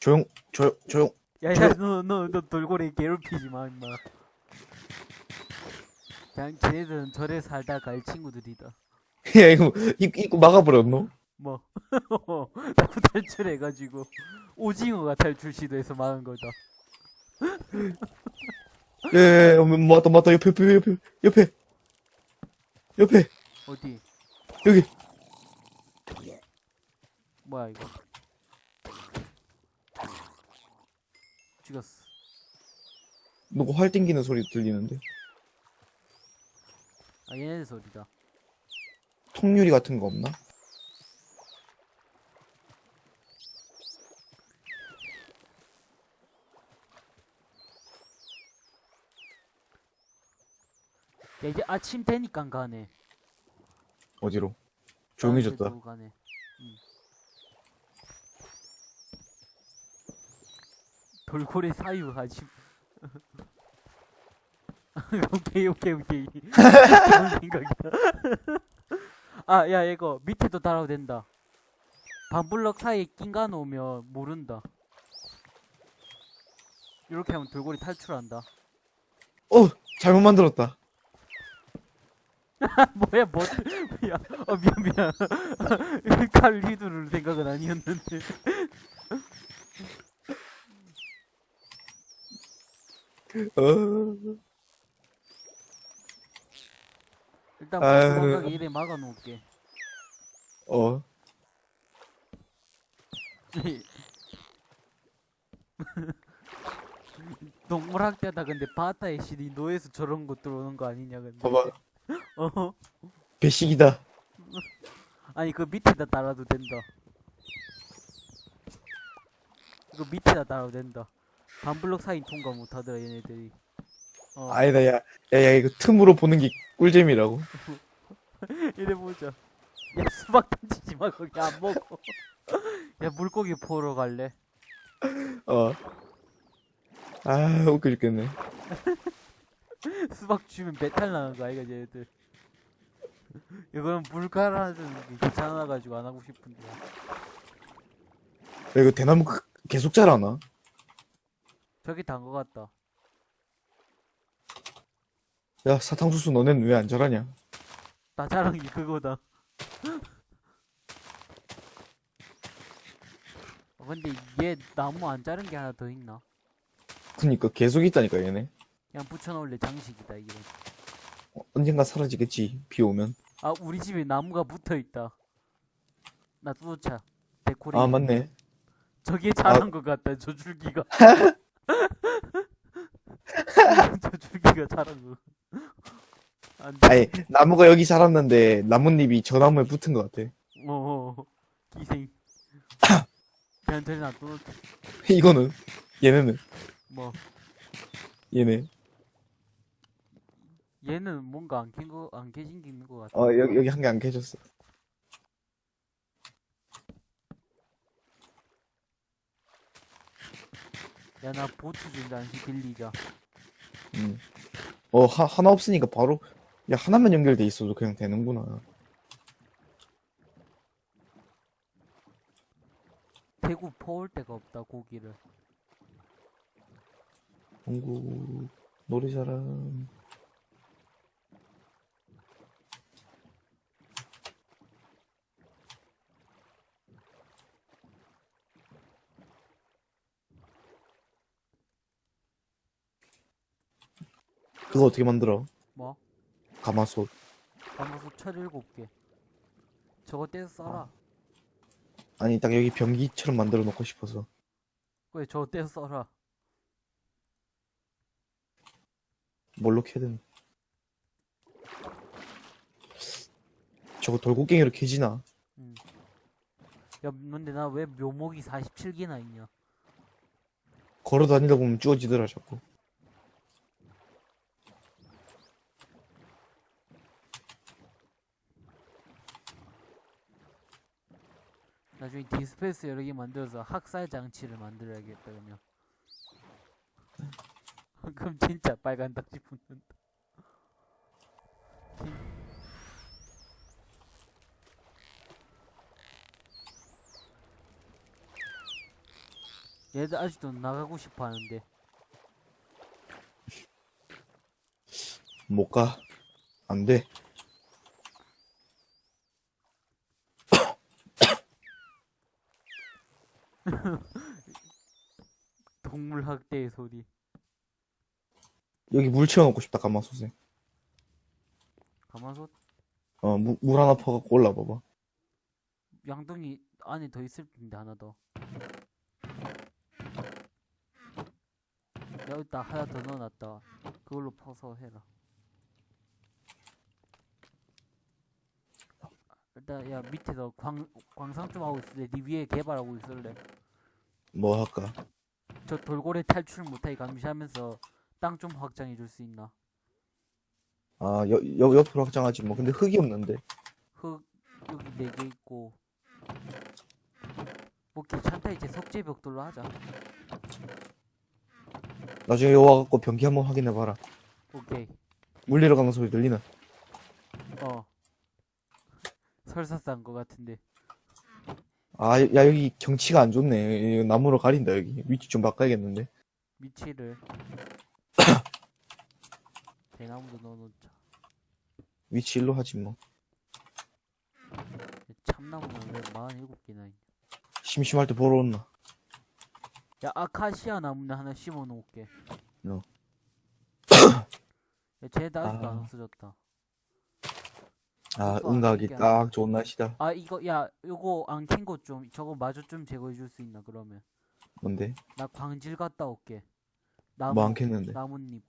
조용, 조용, 조용. 야야 저- 너너 너 돌고래 괴롭히지 마 임마 그냥 걔네들은 절에 살다 갈 친구들이다 야, 이거, 입, 입구 막아버렸노? 뭐 자꾸 탈출해가지고 오징어가 탈출 시도해서 막은 거다 예, 예, 맞다, 맞다. 옆에, 옆에, 옆에, 옆에. 옆에. 어디 여기. 뭐야 이거 죽였어 누구 활 땡기는 소리 들리는데. 아 얘네들 소리다 통유리 같은 거 없나? 야 이제 아침 되니까 가네 어디로? 다른 조용해졌다. 가네 돌고래 사유하지 오케이 오케이 오케이. 좋은 생각이다 아야 이거 밑에도 달아도 된다. 반블럭 사이에 낀가 놓으면 모른다. 이렇게 하면 돌고래 탈출한다. 어, 잘못 만들었다. 뭐야 뭐 야, 어 미안 미안. 칼 휘두를 생각은 아니었는데 어, 일단 아유. 도망가게 이래 막아놓을게 어. 동물학대다 근데 바다에 시리 노에서 저런 거 들어오는 거 아니냐 근데 봐봐. 어 배식이다. 아니 그 밑에다 달아도 된다 이거 밑에다 달아도 된다 반블럭 사이 통과 못하더라 얘네들이 어 아니다, 야. 야, 야, 이거 틈으로 보는 게 꿀잼이라고. 이래 보자 야 수박 던지지 마 거기 안 먹어 야 물고기 보러 갈래 어. 아, 웃겨 죽겠네. 수박 주면 배탈 나는 거 아이가 얘들 이거는 물 갈아주는 게 귀찮아가지고 안 하고 싶은데 야, 이거 대나무 그- 계속 자라나? 저기 단 거 같다 야, 사탕수수 너넨 왜 안 자라냐? 나 자랑 게 그거다 어, 근데 얘 나무 안 자른 게 하나 더 있나? 그니까 계속 있다니까, 얘네. 그냥 붙여놓을래 장식이다 이거 어, 언젠가 사라지겠지, 비 오면. 아 우리 집에 나무가 붙어있다 나 뚜차 데코레이션 아, 맞네. 저게 잘한 것 같다 저 줄기가 저 줄기가 안돼. 아니, 나무가 여기 자랐는데, 나뭇잎이 저 나무에 붙은 것 같아. 어 기생. 걔한테 놔둬 이거는, 얘네는, 뭐? 얘네. 얘는 뭔가 안 캔 거안 깨진 게 있는 것 같아. 어, 여기, 여기 한 개 안 캐졌어. 야 나 보트 좀 잠시 빌리자 음. 어, 하, 하나 없으니까 바로, 야, 하나만 연결돼 있어도 그냥 되는구나. 대구 퍼올 데가 없다 고기를 공구, 노래자랑. 그거 어떻게 만들어? 뭐? 가마솥. 가마솥 철 일곱 개 저거 떼서 써라 아니, 딱 여기 변기처럼 만들어 놓고 싶어서. 그래 저거 떼서 써라 뭘로 캐든. 저거 돌고갱이로 캐지나? 응. 야 근데 나 왜 묘목이 47개나 있냐 걸어 다니다 보면 주워지더라, 자꾸. 나중에 디스페이스 여러 개 만들어서 학살 장치를 만들어야겠다 그러면 그럼 진짜 빨간 딱지 붙는다 진- 얘들 아직도 나가고 싶어 하는데. 못 가. 안 돼. 동물 학대의 소리. 여기 물 채워놓고 싶다, 가마솥에. 가마솥 어, 물, 물 하나 퍼갖고 올라봐봐. 양동이 안에 더 있을 텐데 하나 더. 여기다 하나 더 넣어놨다. 그걸로 퍼서 해라. 일단 야 밑에서 광 광상 좀 하고 있을래. 네 위에 개발하고 있을래. 뭐 할까? 저 돌고래 탈출 못하게 감시하면서 땅 좀 확장해 줄 수 있나? 아, 여, 여, 옆으로 확장하지 뭐. 근데 흙이 없는데. 흙 여기 네 개 있고. 뭐 귀찮다 이제 석재 벽돌로 하자. 나중에 여기 와갖고 변기 한번 확인해봐라. 오케이. 물 내려가는 소리 들리나? 어. 설사 싼거 같은데. 아, 야, 여기 경치가 안 좋네. 이거 나무로 가린다, 여기. 위치 좀 바꿔야겠는데. 위치를 대나무도 넣어놓자. 위치 일로 하지 뭐. 참나무는 왜 47개나 있냐. 심심할 때 보러 온나. 야, 아카시아 나무는 하나 심어 놓을게. 어. 야, 쟤도 아직도 안 아. 없어졌다. 아, 이게 딱 좋은 날씨다. 아, 이거, 야, 요거 안 캔 거 좀, 저거 마저 좀 제거해 줄 수 있나, 그러면? 뭔데? 나 광질 갔다 올게. 나무, 뭐안 캤는데? 나뭇잎.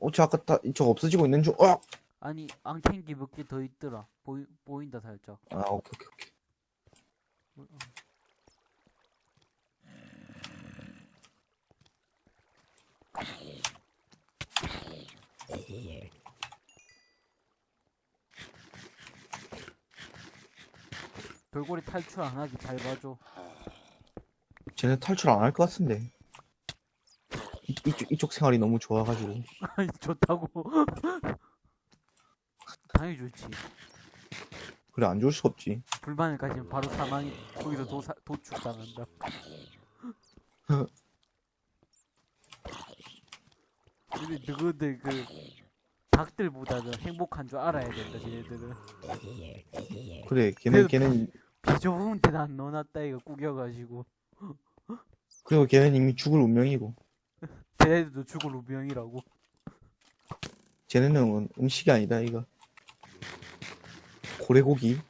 어, 저 아까 다, 이쪽 없어지고 있는 중, 어! 아니, 안 캔 게 몇 개 더 있더라. 보이, 보인다, 살짝. 아, 오케이, 오케이, 오케이. 돌고래 탈출 안 하기 잘 봐줘. 쟤네 탈출 안 할 것 같은데. 이, 이쪽, 이쪽 생활이 너무 좋아가지고. 아니, 좋다고. 당연히 좋지. 그래, 안 좋을 수가 없지. 불만을 가지면 바로 사망이, 거기서 도사, 도축당한다. 근데 누구들 그, 닭들보다는 행복한 줄 알아야 된다, 쟤네들은. 그래, 그래도- 걔는, 비 좁은 안 넣어놨다, 이거 구겨가지고. 그리고 걔는 이미 죽을 운명이고. 쟤네들도 죽을 운명이라고. 쟤네는 음식이 아니다, 이거. 고래고기?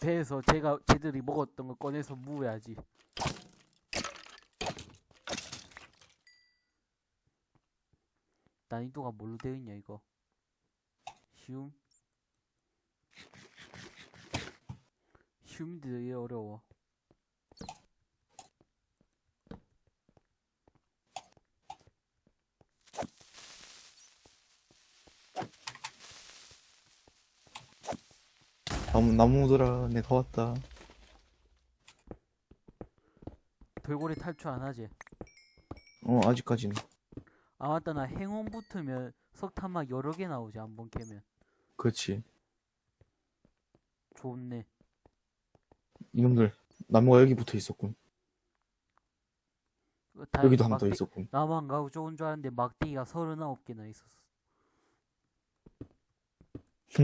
배에서 제가, 쟤들이 먹었던 거 꺼내서 무어야지. 난이도가 뭘로 되어 있냐, 이거. 쉬움? 쉬움인데 되게 어려워. 나무, 나무들아, 내가 왔다. 돌고래 탈출 안 하지? 어, 아직까지는. 아, 맞다. 나 행운 붙으면 석탄막 여러 개 나오지, 한 번 캐면. 그렇지. 좋네. 이놈들, 나무가 여기 붙어 있었군. 다 여기도 한 번더 막대- 있었군. 나만 가고 좋은 줄 알았는데 막대기가 39개나 있었어.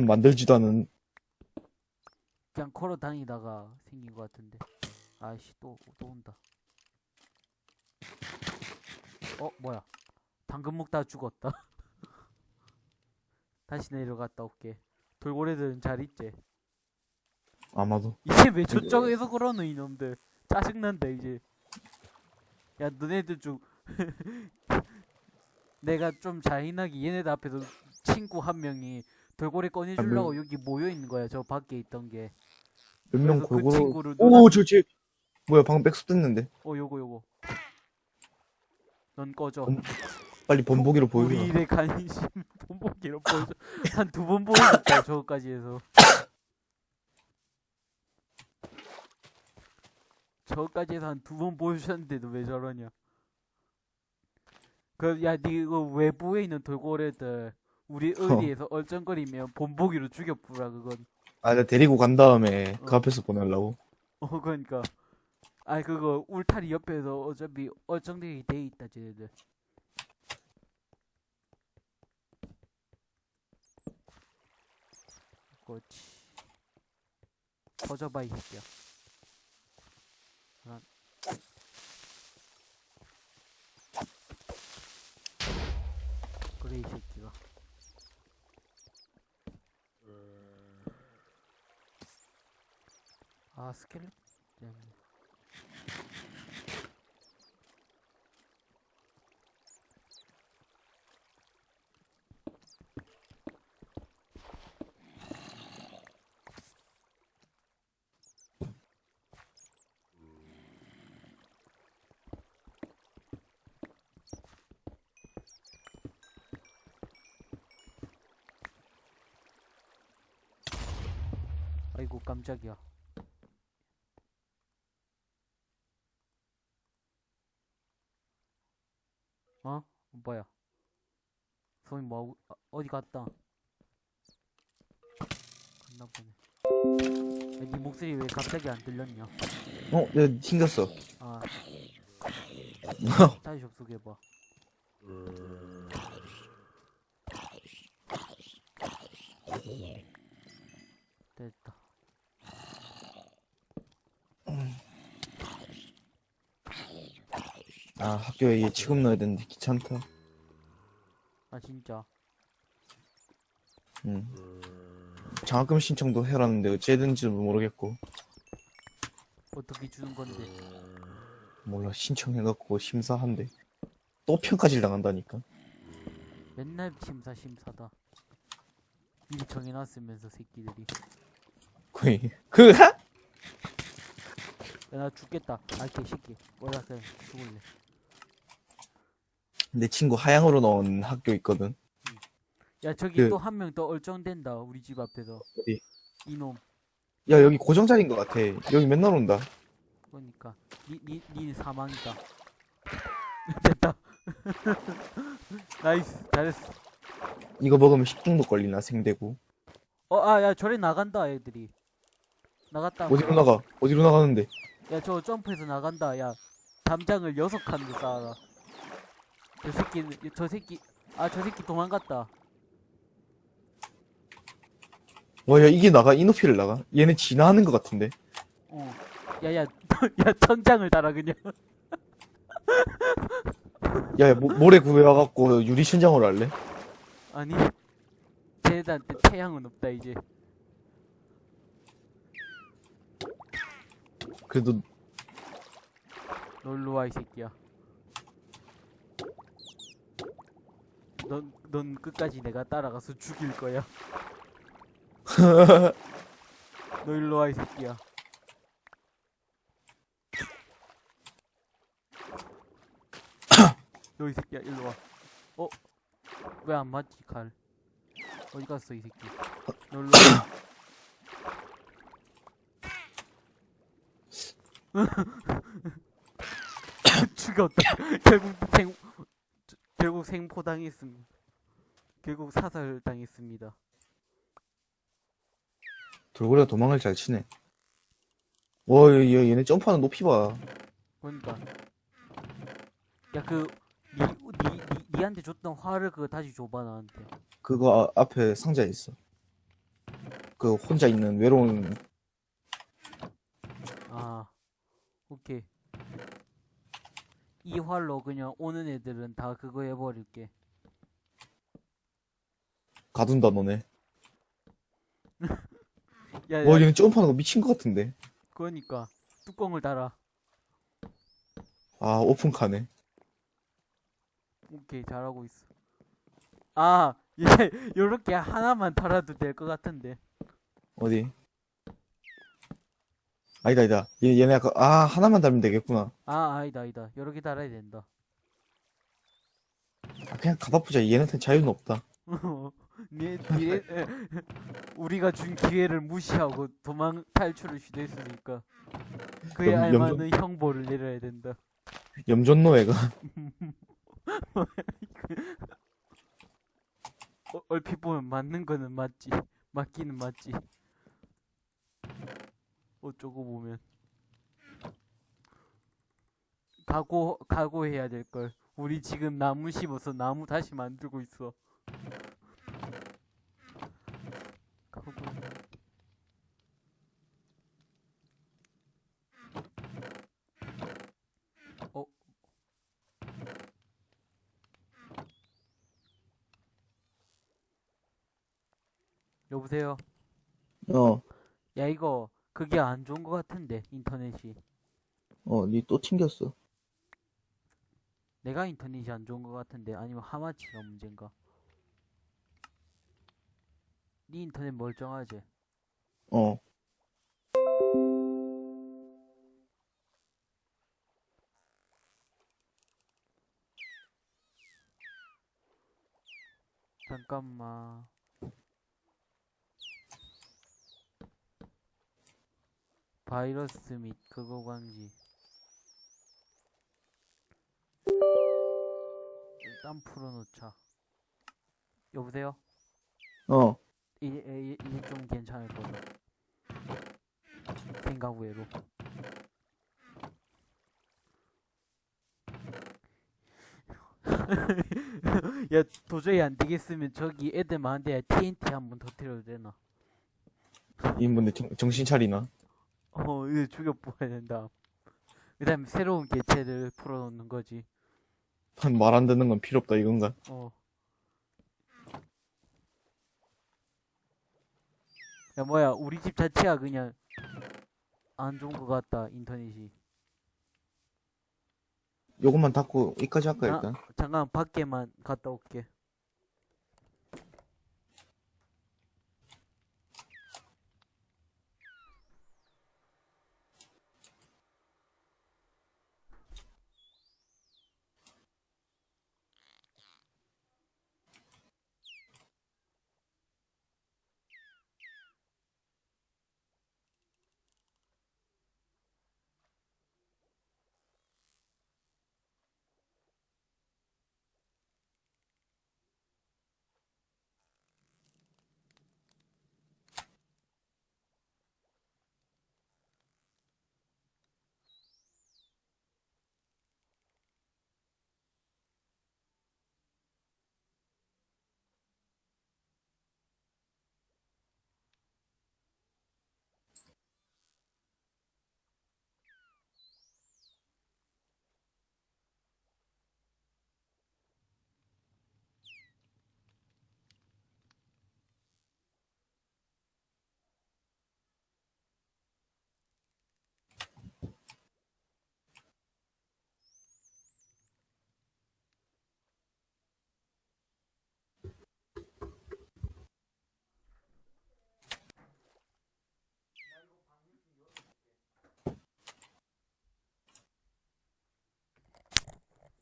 만들지도 않은, 그냥 걸어 다니다가 생긴 것 같은데. 아이씨, 또, 또 온다. 어, 뭐야. 당근 먹다 죽었다. 다시 내려갔다 올게. 돌고래들은 잘 있지? 아마도. 이제 왜 저쪽에서 그러노, 이놈들. 짜증난다, 이제. 야, 너네들 좀. 내가 좀 잔인하게 얘네들 앞에서 친구 한 명이 돌고래 꺼내주려고 여기 모여 있는 거야, 저 밖에 있던 게. 몇명 그래서 그 골고루. 친구를 오, 누나- 뭐야, 방금 백수 됐는데. 어, 요거, 요거. 넌 꺼져. 음, 빨리 본보기로 보여줘. 우리의 관심 본보기로 보여줘. 한 두 번 보여줬다, 저거까지 해서. 저거까지 해서 한 두 번 보여주셨는데도 왜 저러냐. 그, 야, 니 이거 외부에 있는 돌고래들, 우리 의리에서 얼쩡거리면 본보기로 죽여부라, 그건. 아, 내가 데리고 간 다음에 그 어. 앞에서 보내려고. 어, 그러니까. 아 그거 울타리 옆에서 어차피 얼쩡되게 돼 있다 쟤네들 그렇지 터져봐 이 새끼야 하나. 그래 이 새끼가 아 스켈레 때문에 아이고 깜짝이야 어? 뭐야 소희 뭐하고 아, 어디 갔다? 갔나 보네. 야, 네 목소리 왜 갑자기 안 들렸냐? 어, 내가 튕겼어. 아. 다시 접속해봐. 됐다. 아, 학교에 얘 지금 넣어야 되는데 귀찮다. 아 진짜 응. 장학금 신청도 해라는데 어찌해야되는지도 모르겠고. 어떻게 주는 건데 몰라, 신청해갖고 심사한대. 또 평가질 당한다니까. 맨날 심사 심사다 미리 정해놨으면서 새끼들이 거의. 그, 야, 나 죽겠다 아 개새끼 뭐야 그냥 죽을래 내 친구 하양으로 나온 학교 있거든. 야 저기 그- 또 한 명 더 얼쩡된다 우리 집 앞에서 어디? 이놈 야, 여기 고정자리인 것 같아. 여기 맨날 온다. 그러니까 니, 니, 니 사망이다 됐다 nice 잘했어 이거 먹으면 식중독 걸리나, 생대구. 어아 야 저리 나간다 애들이 나갔다 어디로 나가? 어디로 나가는데? 야 저 점프해서 나간다 야 담장을 여섯 칸도 쌓아라 저 새끼 저 새끼 아 저 새끼 도망갔다 와, 야, 이게 나가? 이 높이를 나가? 얘네 진화하는 것 같은데? 어 야야 야 천장을 달아 그냥 야, 야 모, 모래 구해와갖고 유리 천장으로 할래? 아니 쟤네한테 태양은 없다 이제 그래도, 놀러 와 이 새끼야 넌, 넌 끝까지 내가 따라가서 죽일 거야. 너 일로 와 이 새끼야. 너 이 새끼야 일로 와. 어? 왜 안 맞지 칼? 어디 갔어 이 새끼? 너 일로 와. 죽였다. 결국 생 결국 생포당했습니다 결국 사살당했습니다 돌고래가 도망을 잘 치네. 와, 얘, 얘- 얘네 점프하는 높이 봐. 그러니까 야 그 니, 니, 니, 니한테 줬던 화를 그거 다시 줘봐 나한테 그거 아- 앞에 상자에 있어. 그 혼자 있는 외로운 아 오케이 이 활로 그냥 오는 애들은 다 그거 해버릴게 가둔다 너네. 야, 와 야 얘네 점프하는 거 미친 것 같은데. 그러니까 뚜껑을 달아 아 오픈카네. 오케이 잘하고 있어 아 얘 요렇게 하나만 달아도 될 것 같은데 어디? 아니다 아니다. 얘 얘네 아까 아 하나만 달면 되겠구나. 아 아니다 아니다 요렇게 달아야 된다 아, 그냥 가다 보자. 얘네한테 자유는 없다. 니, 니, 에, 우리가 준 기회를 무시하고 도망 탈출을 시도했으니까 그에 염- 염전- 알맞는 형벌을 내려야 된다. 염전노예가 어, 얼핏 보면 맞는 거는 맞지, 맞기는 맞지. 어쩌고 보면 각오 각오해야 될 걸. 우리 지금 나무 심어서 나무 다시 만들고 있어. 각오. 어. 여보세요. 어, 야 이거 그게 안 좋은 것 같은데 인터넷이. 어, 니 또 튕겼어. 내가 인터넷이 안 좋은 것 같은데 아니면 하마치가 문제인가? 네 인터넷 멀쩡하지? 어, 잠깐만. 바이러스 및 그거 방지. 일단 풀어놓자. 여보세요? 어, 이, 이, 이제 좀 괜찮을 거다. 생각 외로. 야, 도저히 안 되겠으면 저기 애들 많은데 TNT 한번 터뜨려도 되나? 이분들 정, 정신 차리나? 어, 이거 죽여 뽑아야 된다. 그 다음에 새로운 개체를 풀어놓는 거지. 한말안 듣는 건 필요 없다 이건가? 어. 야, 뭐야, 우리 집 자체가 그냥 안 좋은 것 같다, 인터넷이. 요것만 닫고 이까지 할까 아. 일단? 잠깐, 밖에만 갔다 올게.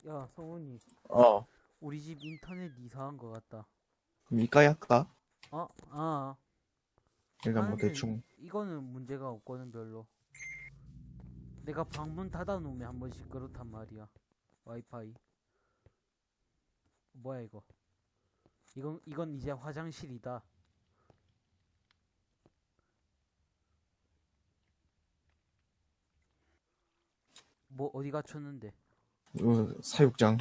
야, 성훈이, 어, 우리 집 인터넷 이상한 것 같다. 이까지 할까? 어? 아, 일단 뭐 나는 대충 이거는 문제가 없거든, 별로. 내가 방문 닫아놓으면 한 번씩 그렇단 말이야. 와이파이. 뭐야, 이거? 이건, 이건 이제 화장실이다. 뭐, 어디 갖췄는데? 어, 사육장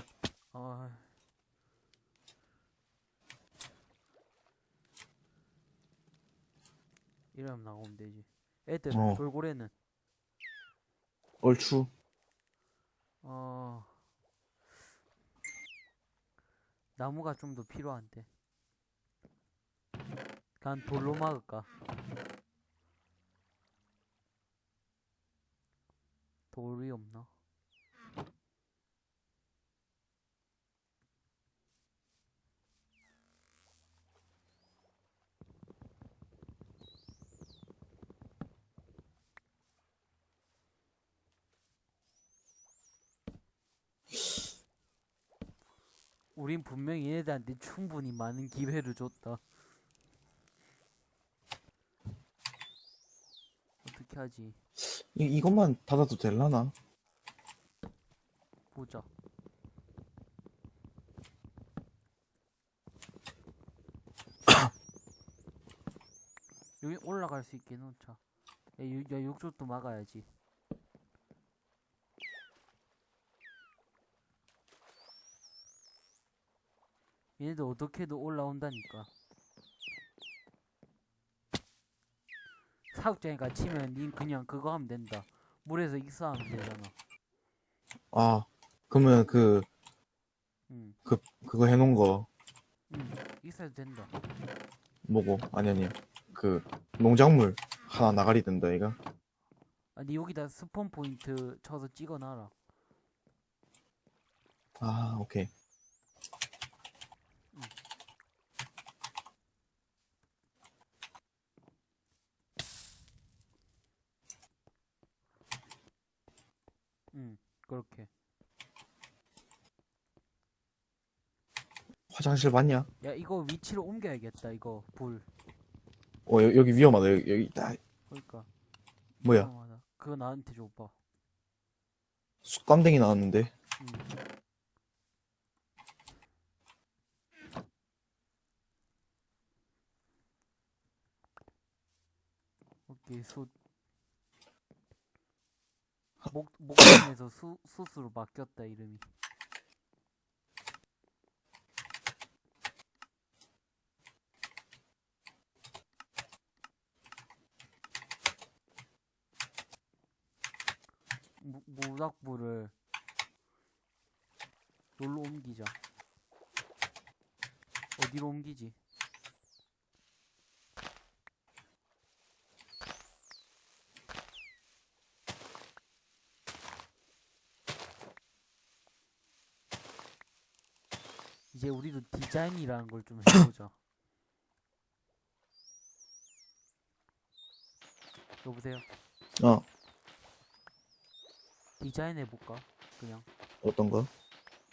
아. 이러면 나오면 되지. 애들, 어. 돌고래는, 얼추 어, 나무가 좀 더 필요한데. 난 돌로 막을까? 돌이 없나? 우린 분명히 얘네들한테 충분히 많은 기회를 줬다. 어떻게 하지? 이, 이것만 닫아도 될라나? 보자. 여기 올라갈 수 있게 놓자. 야, 유, 야, 욕조도 막아야지. 얘네들 어떻게든 올라온다니까. 사육장에 갇히면 닌 그냥 그거 하면 된다. 물에서 익사하면 되잖아. 아, 그러면 그, 응, 그거 해놓은 거, 응, 익사해도 된다. 뭐고? 아니, 아니. 그, 농작물 하나 나가리 된다, 이가? 아니 여기다 스폰 포인트 쳐서 찍어놔라. 아, 오케이. 응, 그렇게. 화장실 맞냐? 야 이거 위치를 옮겨야겠다. 이거 불. 어, 여, 여기 위험하다. 여기, 여기, 딱, 그러니까. 뭐야. 위험하다. 그거 나한테 줘봐. 쑥감댕이 나왔는데. 응. 오케이 수 목 목숨에서 수 수수로 바뀌었다 이름이. 무, 모닥불을 놀로 옮기자. 어디로 옮기지? 이제 우리도 디자인이라는 걸 좀 해보자. 여보세요? 어, 디자인 해볼까? 그냥 어떤 거?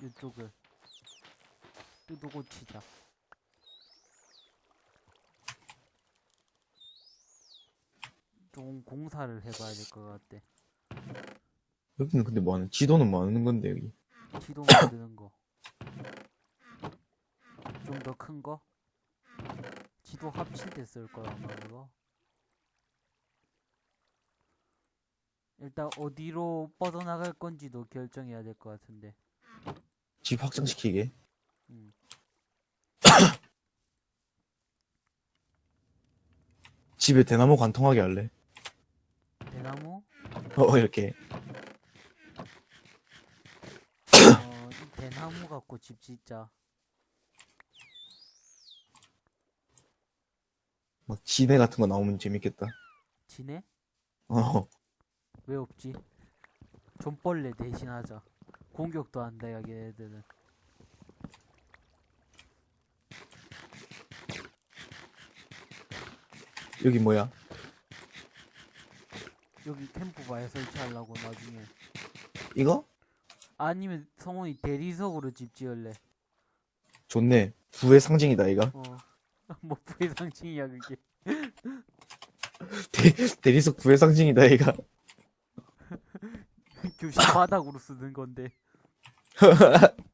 이쪽을 뜯고 치자. 좀 공사를 해봐야 될 것 같아. 여기는 근데 뭐 하는, 지도는 뭐 하는 건데, 여기. 지도 만드는 거. 좀 더 큰 거? 지도 합칠 때 쓸 거야, 아마 이거. 일단 어디로 뻗어나갈 건지도 결정해야 될 것 같은데. 집 확장시키게. 음. 집에 대나무 관통하게 할래. 대나무? 어, 이렇게. 어, 이 대나무 갖고 집 짓자. 막 지네 같은 거 나오면 재밌겠다. 지네? 어, 왜 없지? 좀벌레 대신 하자. 공격도 안 돼, 여기 애들은. 여기 뭐야? 여기 캠프바에 설치하려고 나중에. 이거? 아니면 성훈이 대리석으로 집 지을래. 좋네. 부의 상징이다, 이가. 어. 뭐 부의 상징이야 그게. 대, 대리석 부의 상징이다, 이가. 교실 바닥으로 쓰는 건데.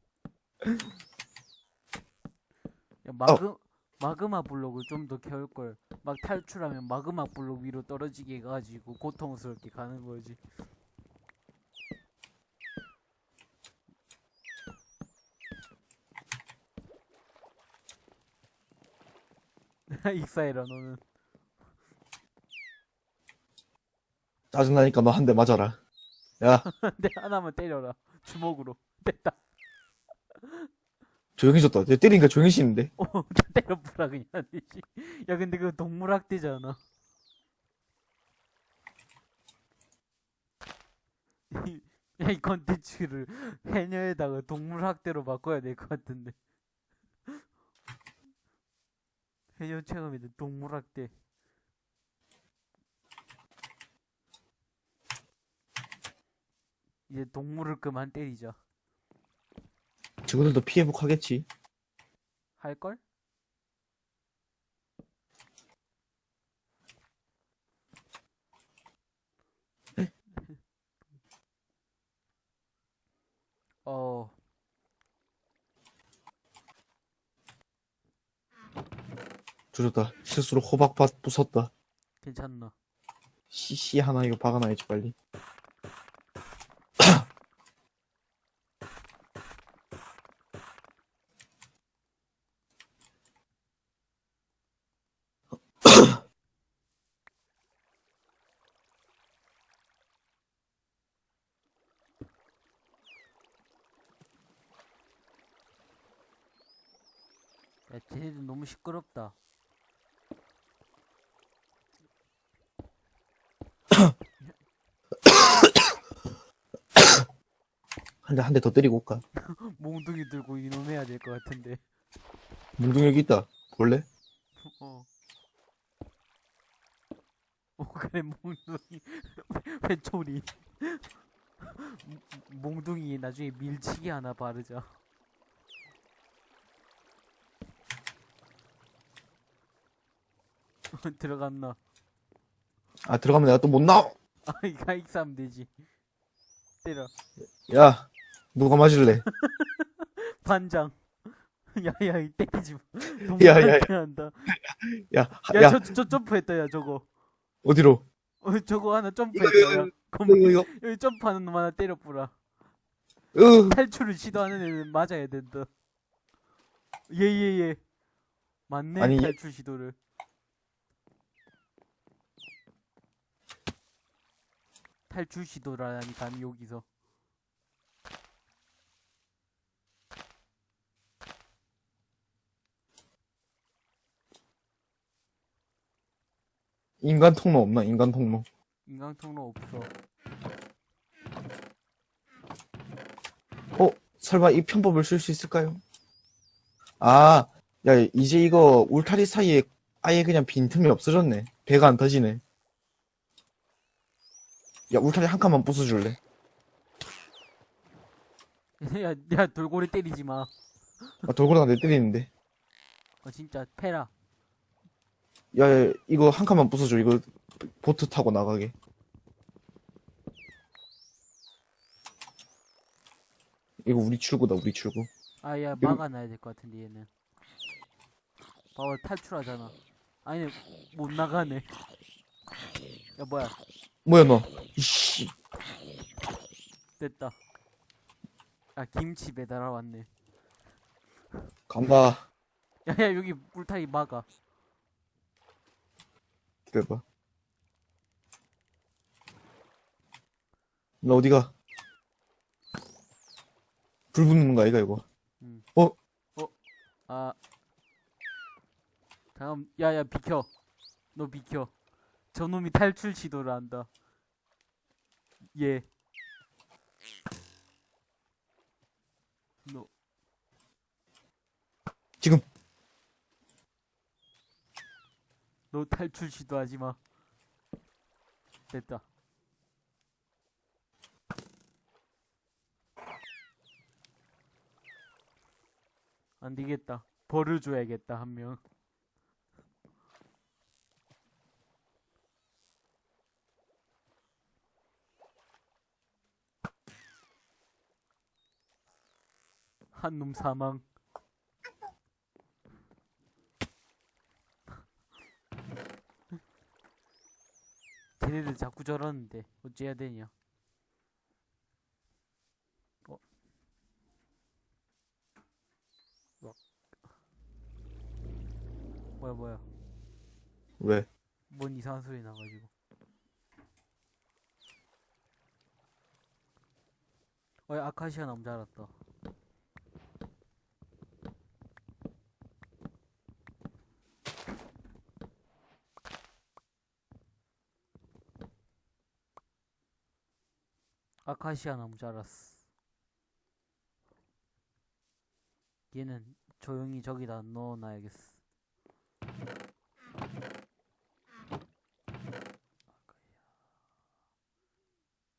야, 마그 마그마 블록을 좀더 캐올 걸. 막 탈출하면 마그마 블록 위로 떨어지게 해가지고 고통스럽게 가는 거지. 익사해라 너는. 짜증나니까 너 한 대 맞아라. 야, 내 하나만 때려라. 주먹으로. 됐다. 조용히 줬다. 내 때리니까 조용히 쉬는데. 어, 때려보라 그냥. 씨. 야 근데 그거 동물학대잖아. 이- 야, 이 컨텐츠를 해녀에다가 동물학대로 바꿔야 될 것 같은데. 해녀 체험인데 동물학대. 이제 동물을 그만 때리자. 친구들도 피해복하겠지. 할걸? 어, 줄였다. 실수로 호박밭 부쉈다. 괜찮나? 씨씨 하나 이거 박아놔야지 빨리. 야, 쟤네들 너무 시끄럽다. 한대한대 더 때리고 올까? 몽둥이 들고 이놈 해야 될 것 같은데. 문둥이 여기 있다. 볼래? 어. 어, 그래, 몽둥이. 회초리. 몽둥이 나중에 밀치기 하나 바르자. 들어갔나? 아 들어가면 내가 또 못 나와. 아, 이거 익사하면 되지. 때려. 야 누가 맞을래? 반장. 야야, 이 때리지 마. 야, 야, 야. 한다. 야, 야, 야 저, 저 점프했다, 야, 저거. 어디로? 어, 저거 하나 점프했다, 야. 이거 검- 이거 이거. 여기 점프하는 놈 하나 때려뿌라. 으. 탈출을 시도하는 애는 맞아야 된다. 예, 예, 예. 맞네, 아니, 얘- 탈출 시도를. 탈출 시도라니, 감히 여기서. 인간 통로 없나? 인간 통로. 인강 통로 없어. 어? 설마 이 편법을 쓸 수 있을까요? 아, 야, 이제 이거 울타리 사이에 아예 그냥 빈틈이 없어졌네. 배가 안 터지네. 야, 울타리 한 칸만 부숴줄래? 야, 야, 돌고래 때리지 마. 아, 돌고래가 내 때리는데. 어, 진짜, 패라. 야, 야, 이거 한 칸만 부숴줘. 이거 보트 타고 나가게. 이거 우리 출구다, 우리 출구. 아, 야, 막아놔야 될 것 같은데, 얘는. 봐봐, 탈출하잖아. 아니, 못 나가네. 야, 뭐야. 뭐야, 너? 이씨. 됐다. 아, 김치 배달하러 왔네. 간다. 야, 야, 여기 울타리 막아. 기다려봐. 너 어디가? 불 붙는 거 아이가, 이거? 아. 잠깐, 야, 야, 비켜. 너 비켜. 저놈이 탈출 시도를 한다. 예. 너, 지금. 너 탈출 시도하지 마. 됐다. 안 되겠다. 벌을 줘야겠다, 한 명. 한 놈 사망. 쟤네들 자꾸 저러는데 어찌해야 되냐? 어? 뭐? 뭐야 뭐야? 왜? 뭔 이상한 소리 나가지고. 어이 아카시아 나무 자랐다. 아카시아 나무 자랐어. 얘는 조용히 저기다 넣어놔야겠어.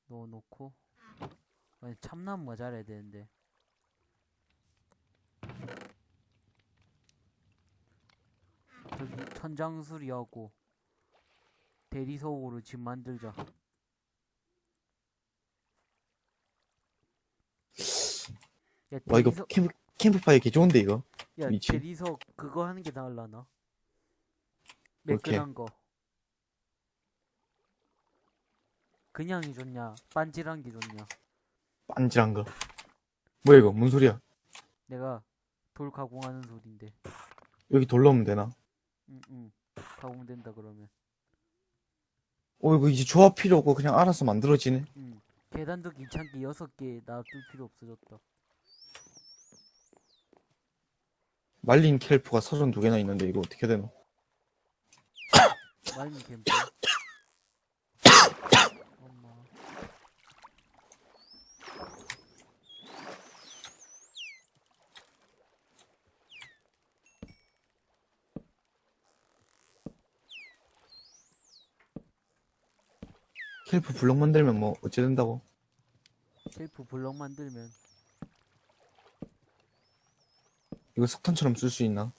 넣어놓고 아니 참나무가 자라야 되는데 저기 천장수리하고 대리석으로 집 만들자 야 와, 이거 대리석 캠프, 캠프파이어 개 좋은데, 이거? 야. 대리석 그거 하는 게 나을라나? 매끈한 거 그냥이 좋냐 반질한 게 좋냐 빤질한 거. 뭐야, 이거? 뭔 소리야? 내가 돌 가공하는 소린데 여기 돌 넣으면 되나? 응응 가공된다 그러면 어, 이거 이제 조합 필요 없고 그냥 알아서 만들어지네. 응 계단도 귀찮게 여섯 개 놔둘 필요 없어졌다 말린 켈프가 32개나 있는데 이거 어떻게 되노? 마이닝 캠프. 엄마. 켈프 블럭 만들면 뭐 어째 된다고? 셀프 블럭 만들면 이거 석탄처럼 쓸 수 있나?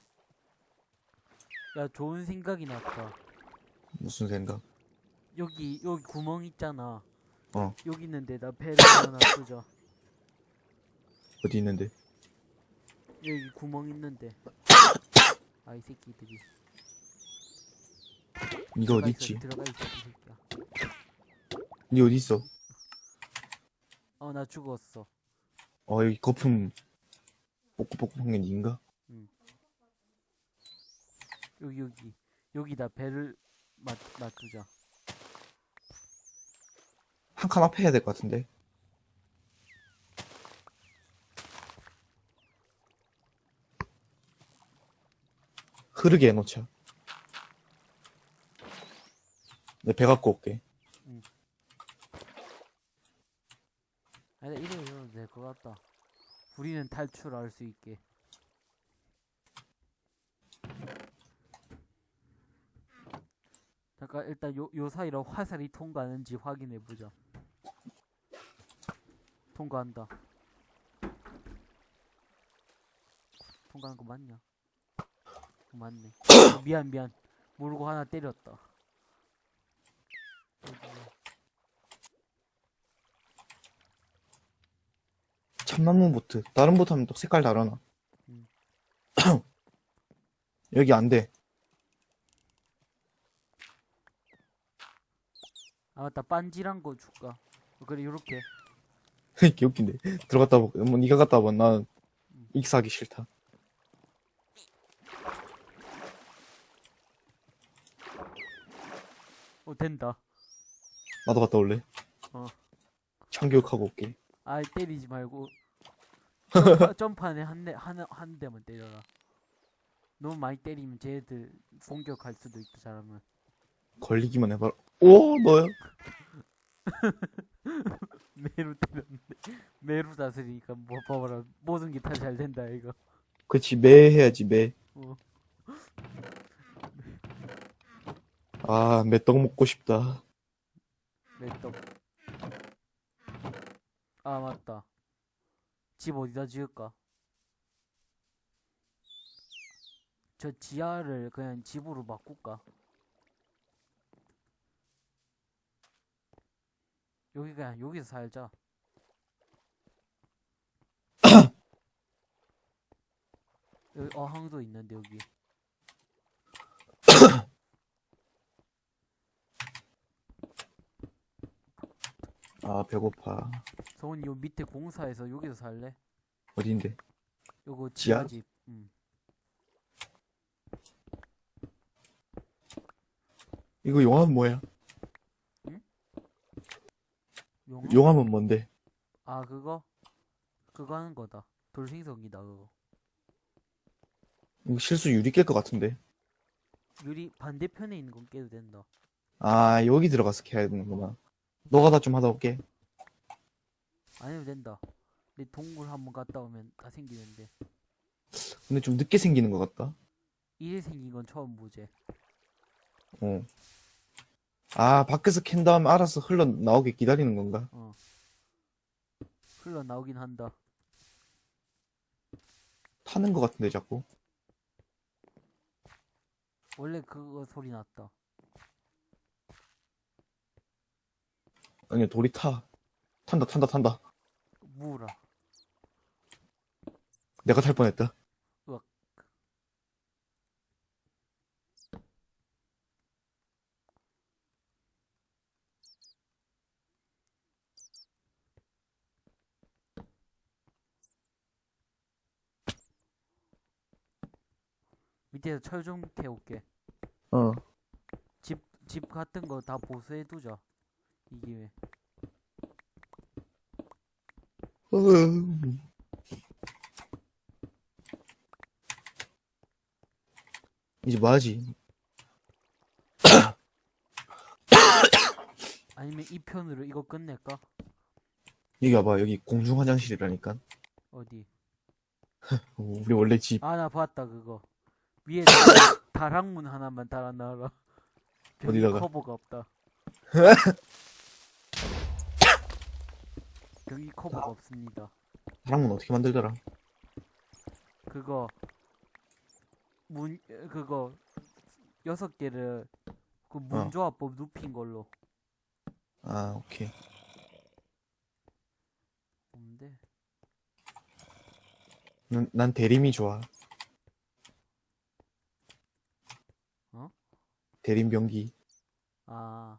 야 좋은 생각이 났다. 무슨 생각? 여기 여기 구멍 있잖아. 어. 여기 있는 데다 배를 하나 쏘자. 어디 있는데? 여기 구멍 있는데. 아 이 새끼들이. 니가 어디 들어가 있지? 있어, 들어가 있어 이 새끼야. 니 어디 있어? 어나 죽었어. 어 여기 거품 뽀꾸뽀꾸 한게 니인가? 여기 여기 여기다 배를 맞 맞추자. 한 칸 앞에 해야 될 것 같은데 흐르게 해놓자 내배 갖고 올게 아니 이래 이러면 될것 같다. 우리는 탈출할 수 있게. 잠깐 일단 요, 요 사이로 화살이 통과하는지 확인해 보자. 통과한다. 통과한 거 맞냐? 어, 맞네. 어, 미안 미안. 모르고 하나 때렸다. 여기야. 참나무 보트. 다른 보트 하면 또 색깔 다르나? 음. 여기 안돼. 아 맞다. 빤지란 거 줄까? 어, 그래 요렇게. 개웃긴데. 들어갔다 보 뭐, 니가 갔다 와봐. 난 익사하기 싫다. 어 된다. 나도 갔다 올래? 어. 참교육하고 올게. 아 때리지 말고 점프, 점프 안에 한 대 한, 한 대만 때려라. 너무 많이 때리면 쟤들 공격할 수도 있다 잘하면 걸리기만 해봐라. 오 너야? 매로 때렸는데 매로 다스리니까 뭐 봐봐라. 모든 게 다 잘 된다 이거. 그치 매 해야지 매. 어. 아, 매떡 먹고 싶다. 매떡. 아 맞다 집 어디다 지을까? 저 지하를 그냥 집으로 바꿀까? 여기 그냥 여기서 살자. 여기 어항도 있는데 여기. 아, 배고파. 성훈이 요 밑에 공사해서 여기서 살래? 어딘데? 요거 지하? 지하집 음. 이거 용암은 뭐야? 용어? 용암은 뭔데? 아 그거? 그거 하는 거다 돌생성이다 그거 이거 실수 유리 깰 것 같은데. 유리 반대편에 있는 건 깨도 된다 아, 여기 들어가서 캐야 되는구나. 너가 다 좀 하다 올게. 아니면 된다 내 동굴 한번 갔다 오면 다 생기는데 근데 좀 늦게 생기는 것 같다. 이래 생긴 건 처음 보지 어. 아, 밖에서 캔 다음에 알아서 흘러 나오게 기다리는 건가? 어 흘러나오긴 한다 타는 것 같은데, 자꾸. 원래 그거 소리 났다 아니, 돌이 타. 탄다, 탄다, 탄다. 무라 내가 탈 뻔했다. 으악. 밑에서 철 좀 캐올게 어. 집, 집 같은 거 다 보수해두자 이 기회. 이제 뭐 하지? 아니면 이 편으로 이거 끝낼까? 여기 와봐. 여기 공중 화장실이라니까. 어디? 어, 우리 원래 집. 아, 나 봤다, 그거. 위에 다락문 하나만 달아놔라. 어디다가? 커버가 없다. 벽이 커버가 없습니다. 사람은 어떻게 만들더라? 그거, 문, 그거, 여섯 개를, 그 어. 문조합법 눕힌 걸로. 아, 오케이. 없는데. 난, 난 대림이 좋아. 어? 대림 변기. 아.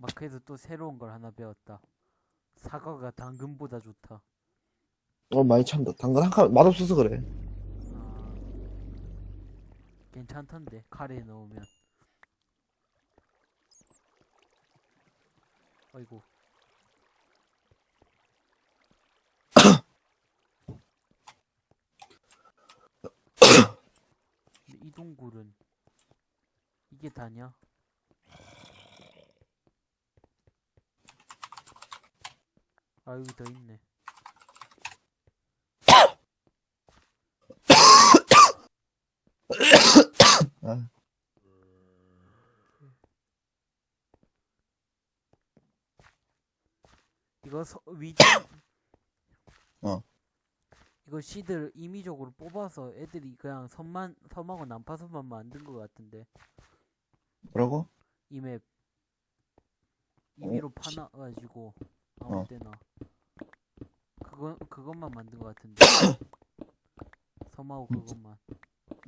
마크에서 또 새로운 걸 하나 배웠다. 사과가 당근보다 좋다. 어, 많이 찬다. 당근 한 칸, 맛없어서 그래. 아. 괜찮던데, 카레에 넣으면. 아이고. 근데 이 동굴은 이게 다냐? 아 여기 더 있네. 아, 이거 서, 위치 어. 이거 시들 임의적으로 뽑아서 애들이 그냥 섬만 섬하고 난파선만 만든 것 같은데 뭐라고? 이맵 임의로 어, 시- 파놔가지고 아무 어. 때나 그거 그것만 만든 것 같은데 섬하고 음, 그것만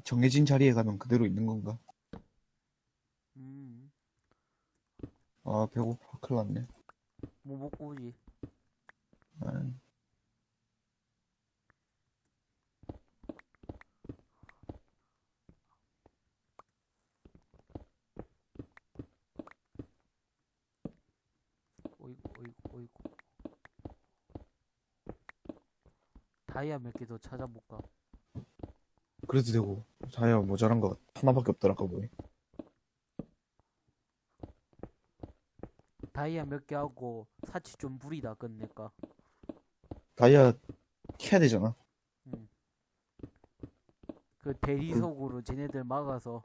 정해진 자리에 가면 그대로 있는 건가? 음 아, 배고파. 큰일 났네. 뭐 먹고 오지 아, 어이구 어이구 어이구 다이아 몇개더 찾아볼까 그래도 되고. 자야 모자란 거 하나밖에 없더라, 아까 보니. 다이아 몇 개 하고 사치 좀 부리다 끝낼까 다이아 캐야 되잖아. 그 대리석으로 쟤네들 막아서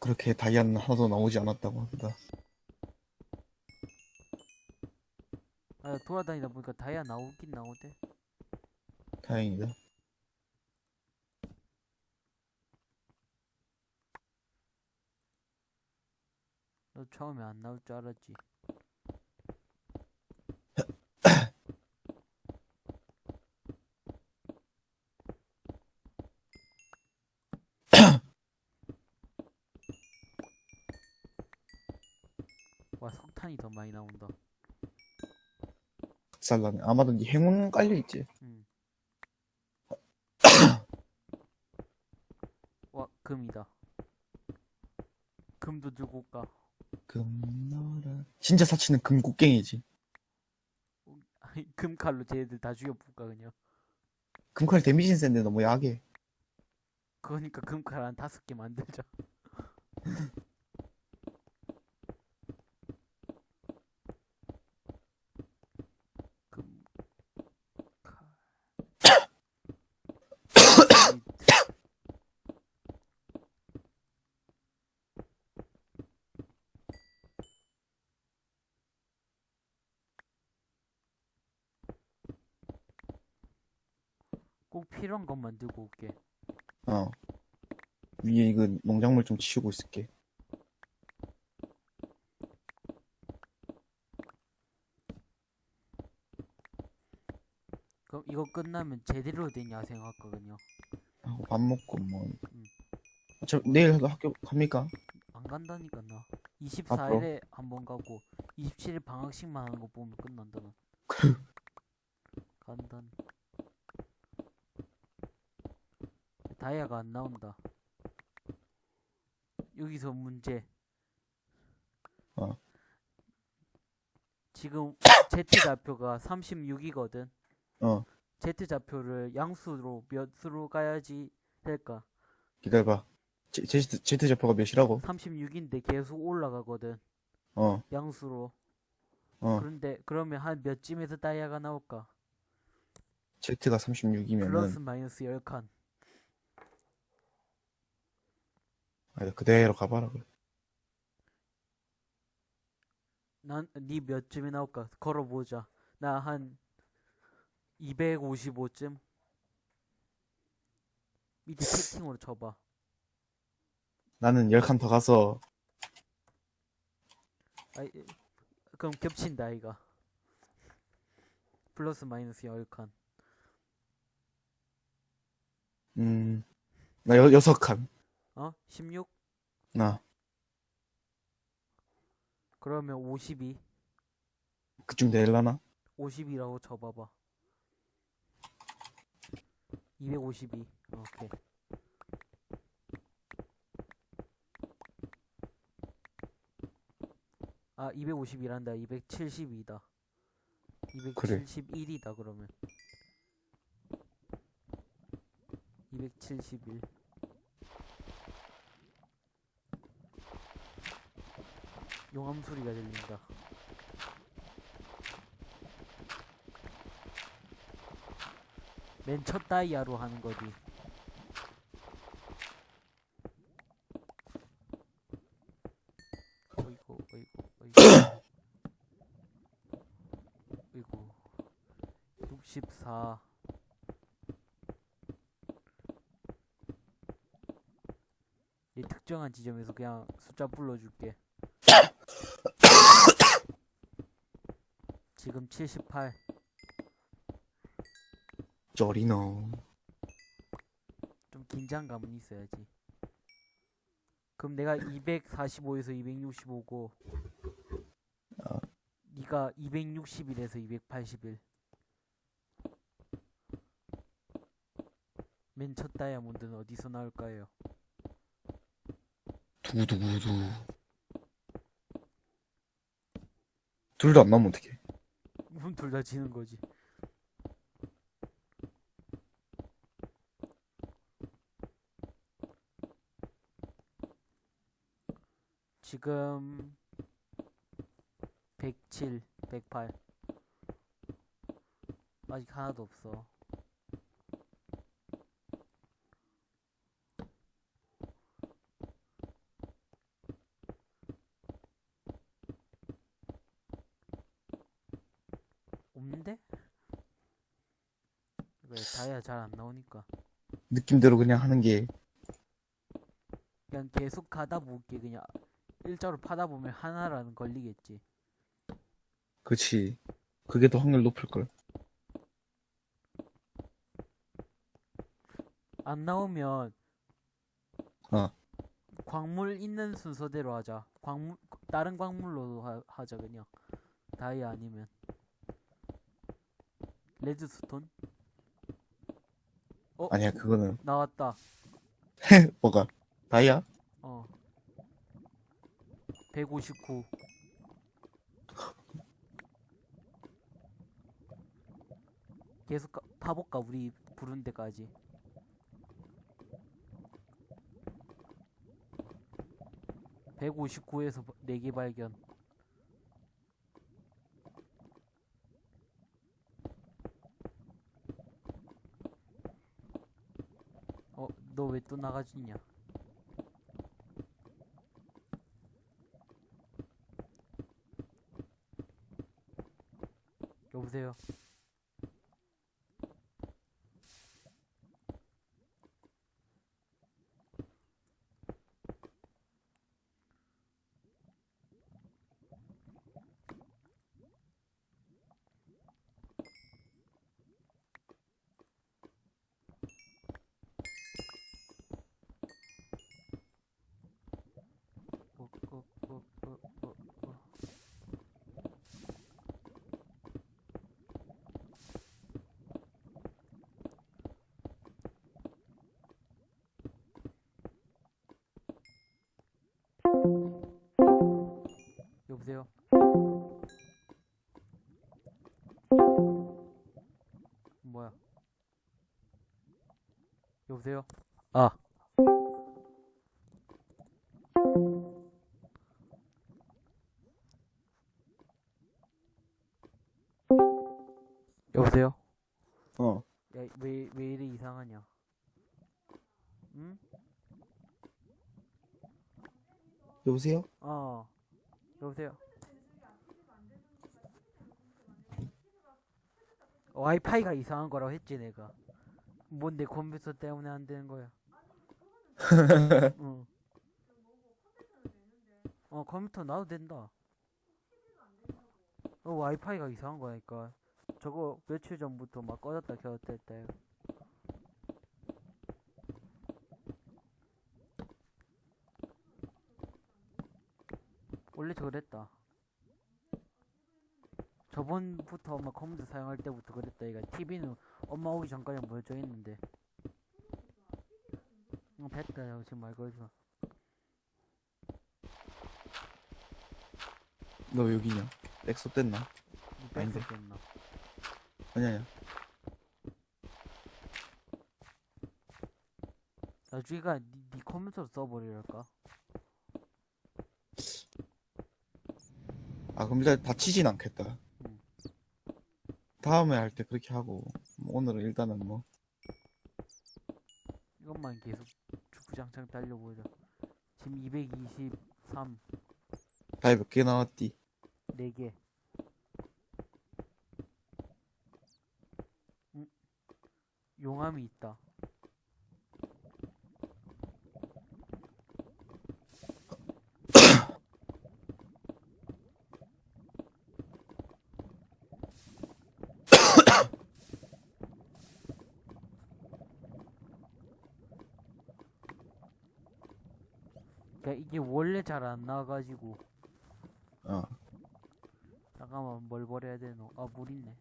그렇게 다이아는 하나도 나오지 않았다고 합니다. 아 돌아다니다 보니까 다이아 나오긴 나오대 다행이다. 너 처음에 안 나올 줄 알았지 와 석탄이 더 많이 나온다 살라네. 아마도 니 행운 깔려 있지. 음. 와 금이다 올까 금너라. 진짜 사치는 금곡갱이지. 금칼로 쟤네들 다 죽여볼까 그냥 금칼 데미지는 센데 너무 약해. 그러니까 금칼 한 다섯 개 만들자 금칼 꼭 필요한 것만 들고 올게 어. 위에 이거 농작물 좀 치우고 있을게. 그럼 이거 끝나면 제대로 된 야생 할 거거든요. 하고 밥 먹고 뭐. 음. 저 내일 학교 갑니까? 안 간다니까 나. 앞으로? 24일에 한 번 가고 27일 방학식만 하는 거 보면 끝난다 난. 간다. 다이아가 안 나온다. 여기서 문제. 어. 지금 Z 좌표가 36이거든. 어, Z 좌표를 양수로 몇 수로 가야지 될까? 기다려봐. 제, 제, Z 좌표가 몇이라고? 36인데 계속 올라가거든. 어, 양수로. 어. 그런데 그러면 한 몇쯤에서 다이아가 나올까? Z가 36이면은, 플러스 마이너스 10칸. 아, 그대로 가봐라. 그래. 난니 몇쯤에 나올까? 걸어보자. 나 한 255쯤. 밑에 채팅으로 쳐봐. 나는 10칸 더 가서, 아이, 그럼 겹친다 이가. 플러스 마이너스 10칸. 음, 나 여, 6칸. 어? 16? 나, 그러면 52. 그쯤 될라나? 50이라고 쳐봐봐. 252. 오케이. 아, 251한다. 272다. 그래. 271이다, 그러면. 271. 용암 소리가 들린다. 맨 첫 다이아로 하는 거지. 어이구, 어이구, 어이구. 어이구. 64. 이 특정한 지점에서 그냥 숫자 불러줄게. 지금 78. 쩌리노. 좀 긴장감은 있어야지. 그럼 내가 245에서 265고, 어. 네가 261에서 281. 맨 첫 다이아몬드는 어디서 나올까요? 두두두두. 둘 다 안 나오면 어떡해. 그럼 둘 다 지는 거지. 지금 107, 108. 아직 하나도 없어. 없는데? 왜 다이아 잘안 나오니까. 느낌대로 그냥 하는 게, 그냥 계속 가다 볼게 그냥 일자로 파다 보면 하나라는 걸리겠지. 그치. 그게 더 확률 높을걸. 안 나오면 어. 광물 있는 순서대로 하자. 광물 다른 광물로도 하, 하자 그냥. 다이아 아니면. 레드스톤 아니야, 그거는, 나왔다. 뭐가, 다이아? 어. 159 계속 가, 파볼까 우리 부른 데까지? (159에서) 4개 발견 어 너 왜 또 나가지냐? 여보세요 여보세요? 뭐야? 여보세요? 아. 여보세요? 어. 야, 왜, 왜 이리 이상하냐? 응? 여보세요? 어. 여보세요? 와이파이가 이상한 거라고 했지, 내가. 뭔데 컴퓨터 때문에 안 되는 거야? 응. 어, 컴퓨터 나도 된다. 어, 와이파이가 이상한 거니까. 저거 며칠 전부터 막 꺼졌다 켰다 했다. 원래 저 그랬다. 저번부터 엄마 컴퓨터 사용할 때부터 그랬다. 얘가 TV는 엄마 오기 전까지 멀쩡 했는데. 어, 됐다. 야, 지금 말 걸지 마. 너왜 여기냐? 됐나? 니 아닌데. 뺐었겠나? 아니 아니야. 나중에가 니, 니 컴퓨터로 써버리랄까? 아 그럼 일단 다치진 않겠다. 응. 다음에 할 때 그렇게 하고 뭐 오늘은 일단은 뭐 이것만 계속 주구장창 달려보자. 지금 223, 다이 몇 개 나왔디? 4개. 응? 용암이 있다. 그러니까 이 게 잘 안 나와가지고 어. 잠깐만 뭘 버려야 되노? 아물 있네.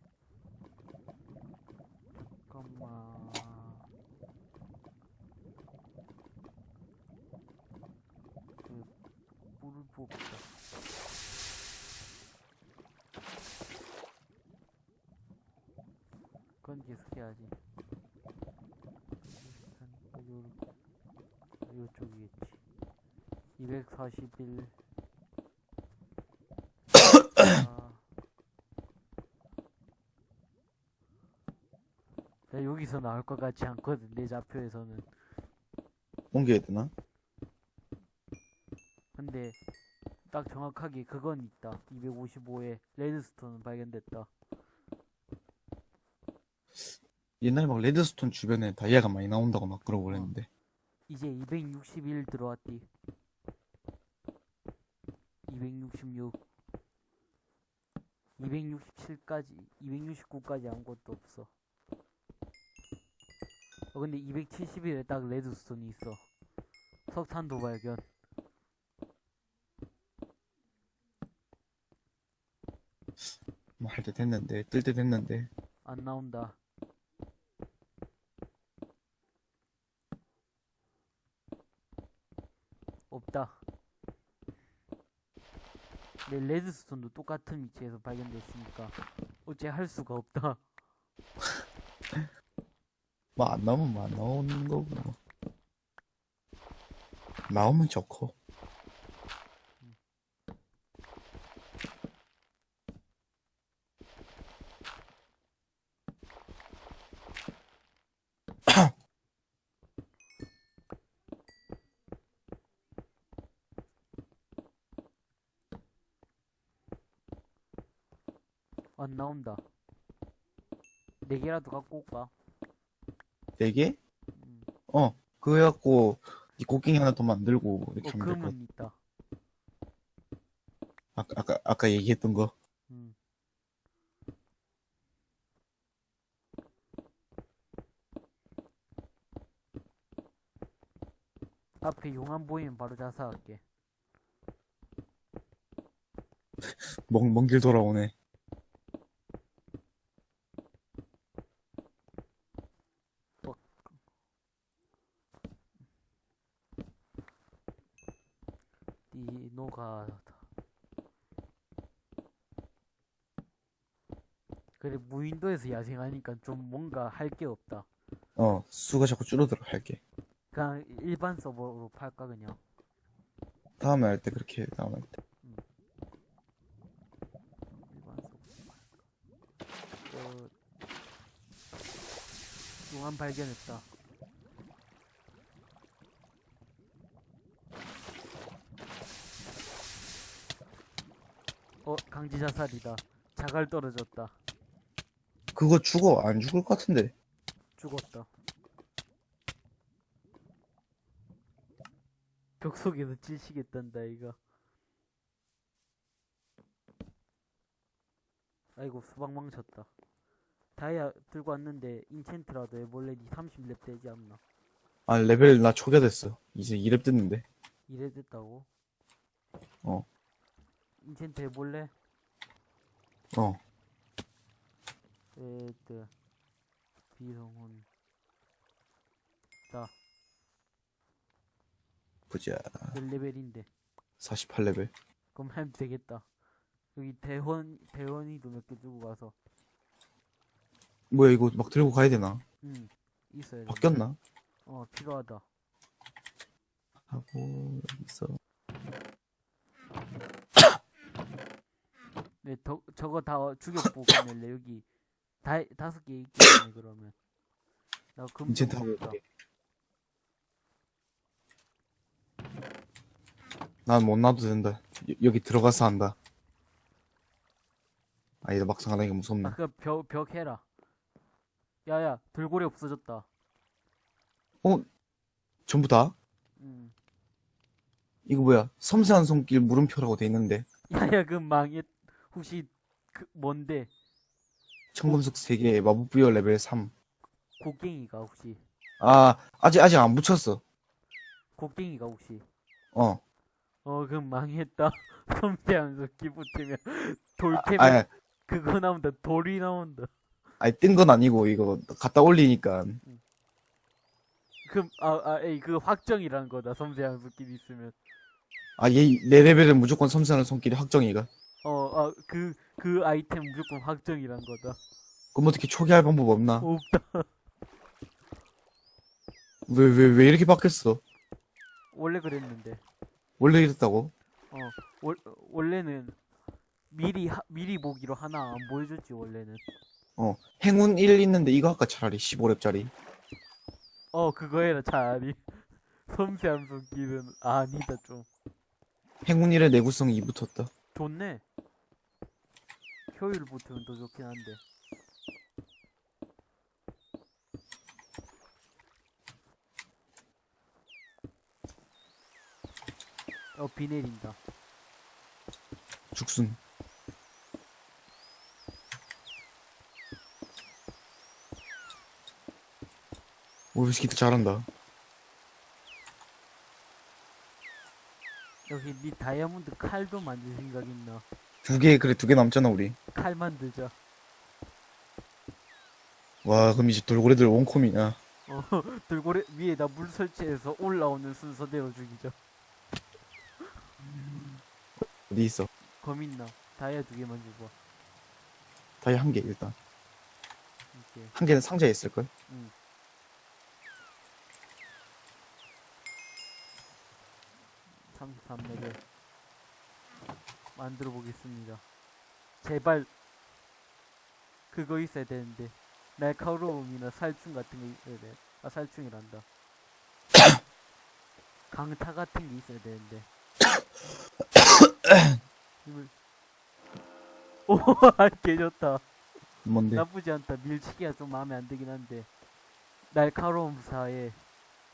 잠깐만. 그 물을 부어보자. 그건 계속 해야지. 요, 요쪽이겠지. 241. 아. 나 여기서 나올 것 같지 않거든 내 좌표에서는 옮겨야 되나? 근데 딱 정확하게 그건 있다 255에 레드스톤은 발견됐다 옛날에 막 레드스톤 주변에 다이아가 많이 나온다고 막 그러고 그랬는데 이제 261 들어왔디 267까지 269까지 아무것도 없어. 어 근데 271에 딱 레드스톤이 있어. 석탄 도 발견. 뭐 할 때 됐는데 뜰 때 됐는데. 안 나온다. 내 레드스톤도 똑같은 위치에서 발견됐으니까 어째 할 수가 없다. 뭐 안 나오면 뭐 안 나오는 거고 뭐. 나오면 좋고 안 나온다. 네 개라도 갖고 올까? 네 개? 음. 어 그거 해갖고 이 곡괭이 하나 더 만들고 어, 이렇게 하면 될것 같아 있다. 아까, 아까 아까 얘기했던 거 음. 앞에 용암 보이면 바로 자살할게. 먼, 먼 길 돌아오네 디노가 그래 무인도에서 야생하니까 좀 뭔가 할 게 없다. 어, 수가 자꾸 줄어들어, 할게. 그냥 일반 서버로 팔까 그냥 다음에 할 때 그렇게 해, 다음에 할 때. 일반 서버 어, 용암 발견했다 어 강지 자살이다 자갈 떨어졌다 그거 죽어, 안 죽을 것 같은데. 죽었다 벽 속에서 찔시겠단다 이거 아이고 수박 망쳤다 다이아 들고 왔는데 인챈트라도 해볼래 니 30렙 되지 않나 아, 레벨 나 초기화됐어. 이제 2렙 됐는데. 이래 됐다고? 어. 인챈트 해볼래? 어. 에드 비성훈 보자. 몇 레벨인데 48레벨. 그럼 하면 되겠다 여기 대원 대원이도 몇개 두고 가서 뭐야, 이거 막 들고 가야 되나? 응 있어야 돼 바뀌었나? 어 필요하다 하고, 여기서. 네 더, 저거 다 죽여보고 낼래 여기 다 다섯 개 때문에 그러면 나 금방 인챈트 하고 먹었다. 올게. 난못 놔도 된다. 여, 여기 들어가서 한다. 아니다, 막상 하다니까 무섭네. 아, 그벽 벽 해라. 야야, 돌고래 없어졌다. 전부 다? 음. 이거 뭐야? 섬세한 손길 물음표라고 돼 있는데. 야야, 그 망했. 혹시 그 뭔데? 청금석 3개, 마법 부여 레벨 3. 곡괭이가 혹시? 아, 아직, 아직 안 붙였어. 곡괭이가 혹시? 어. 어, 그럼 망했다. 섬세하면서 기 붙으면 돌 아, 캐면 아, 그거 나온다. 돌이 나온다. 아니, 뜬 건 아니고, 이거, 갖다 올리니까. 그럼 아, 아, 에이, 그 확정이란 거다. 섬세한 손길 있으면. 아, 얘, 내 레벨은 무조건 섬세한 손길이 확정이가. 어, 아, 그, 그 아이템 무조건 확정이란 거다. 그럼 어떻게 초기할 방법 없나? 없다. 왜, 왜, 왜 이렇게 바뀌었어? 원래 그랬는데. 원래 이랬다고? 어, 월, 원래는 미리 하, 미리 보기로 하나 안 보여줬지 원래는. 어. 행운 1 있는데 이거 아까 차라리 15렙짜리. 어, 그거 해라 차라리. 섬세한 손길은 아니다 좀. 행운 1에 내구성 2 붙었다. 좋네. 효율 붙으면 더 좋긴 한데. 어, 비 내린다. 죽순. 오, 위스키도 잘한다. 여기 니 다이아몬드 칼도 만들 생각 있나? 두 개, 그래, 두 개 남잖아, 우리. 칼 만들자. 와, 그럼 이제 돌고래들 원콤이냐. 어, 돌고래 위에다 물 설치해서 올라오는 순서대로 죽이자. 어디 있어? 검 있나? 다이아 두 개만 줘봐. 다이 한 개, 일단. 한 개는 상자에 있을 걸? 응. 삼3 레벨 만들어 보겠습니다. 제발 그거 있어야 되는데 날카로움이나 살충 같은 거 있어야 돼. 아 살충이란다. 강타 같은 게 있어야 되는데. 힘을 오, 개 좋다. 뭔데? 나쁘지 않다. 밀치기가 좀 마음에 안 들긴 한데 날카로움 4에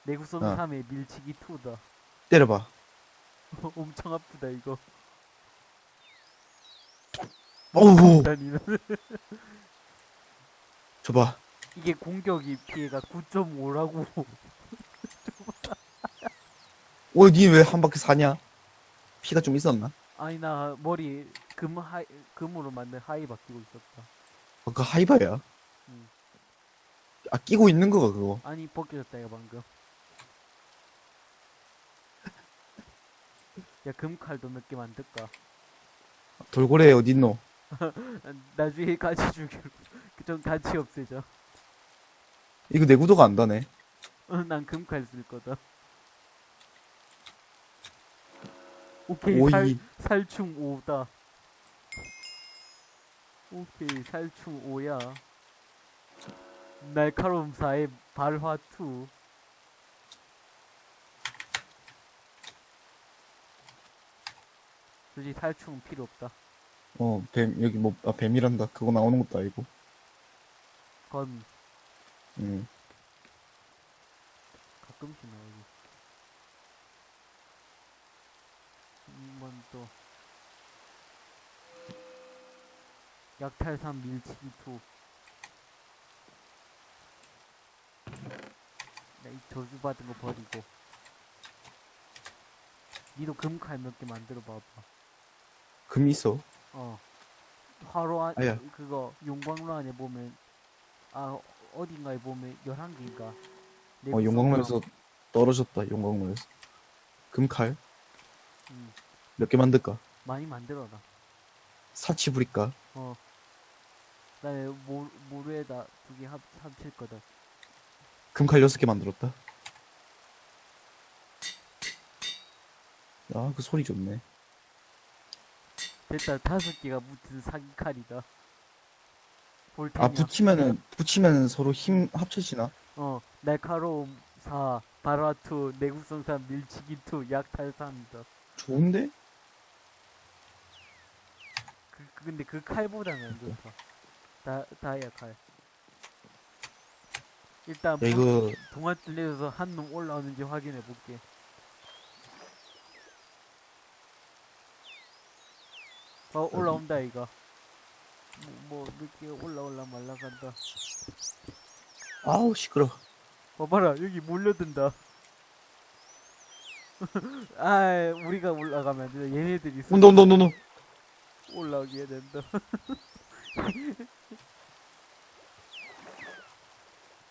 내구성 어. 3에 밀치기 2다. 때려봐. 엄청 아프다 이거. 어우, 다니는 줘봐. 이게 공격이 피해가 9.5라고. 어, 니왜 한 바퀴 사냐? 피가 좀 있었나? 아니 나 머리 금 하이 금으로 만든 하이 바뀌고 있었다. 어, 그 하이바야? 응. 아, 끼고 있는 거가 그거. 아니 벗겨졌다 이거 방금. 야 금칼도 몇 개 만들까? 돌고래 어딨노? 나중에 같이 주기로 좀 같이 없애자. 이거 내 구도가 안 다네. 어, 난 금칼 쓸 거다. 오케이, 오이. 살, 살충 5다. 오케이, 살충 5야. 날카로움 4에 발화 2. 솔직히 살충은 필요 없다. 어, 뱀, 여기 뭐, 아, 뱀이란다. 그거 나오는 것도 아니고. 건 음. 가끔씩 나오지. 한번 또. 약탈산 밀치기 2. 나이 저주받은 거 버리고. 니도 금칼 몇 개 만들어 봐봐. 금 있어. 어. 화로 안, 아야. 그거, 용광로 안에 보면, 아, 어딘가에 보면 11개인가. 어, 용광로에서 떨어졌다, 용광로에서. 금칼? 음, 몇개 만들까? 많이 만들어라. 사치 부릴까? 어. 나에 모, 모루에다 두 개 합, 합칠 거다. 금칼 여섯 개 만들었다. 아, 그 소리 좋네. 됐다, 다섯 개가 붙은 사기 칼이다. 볼테냐. 아, 붙이면은, 붙이면 서로 힘 합쳐지나? 어, 날카로움 4, 바라투, 내구성산, 밀치기 2, 약탈산이다. 좋은데? 그, 그- 근데 그 칼보다는 안 좋다. 다, 다이아 칼. 일단, 야, 이거, 동아줄 내려서 한 놈 올라오는지 확인해 볼게. 어, 올라온다, 이거. 뭐, 뭐, 늦게 올라올라 말라 간다. 아우, 시끄러. 봐봐라, 여기 몰려든다. 아, 우리가 올라가면 안 돼. 얘네들이 스- 온다, 온다, 온다, 온다. 올라오게 된다.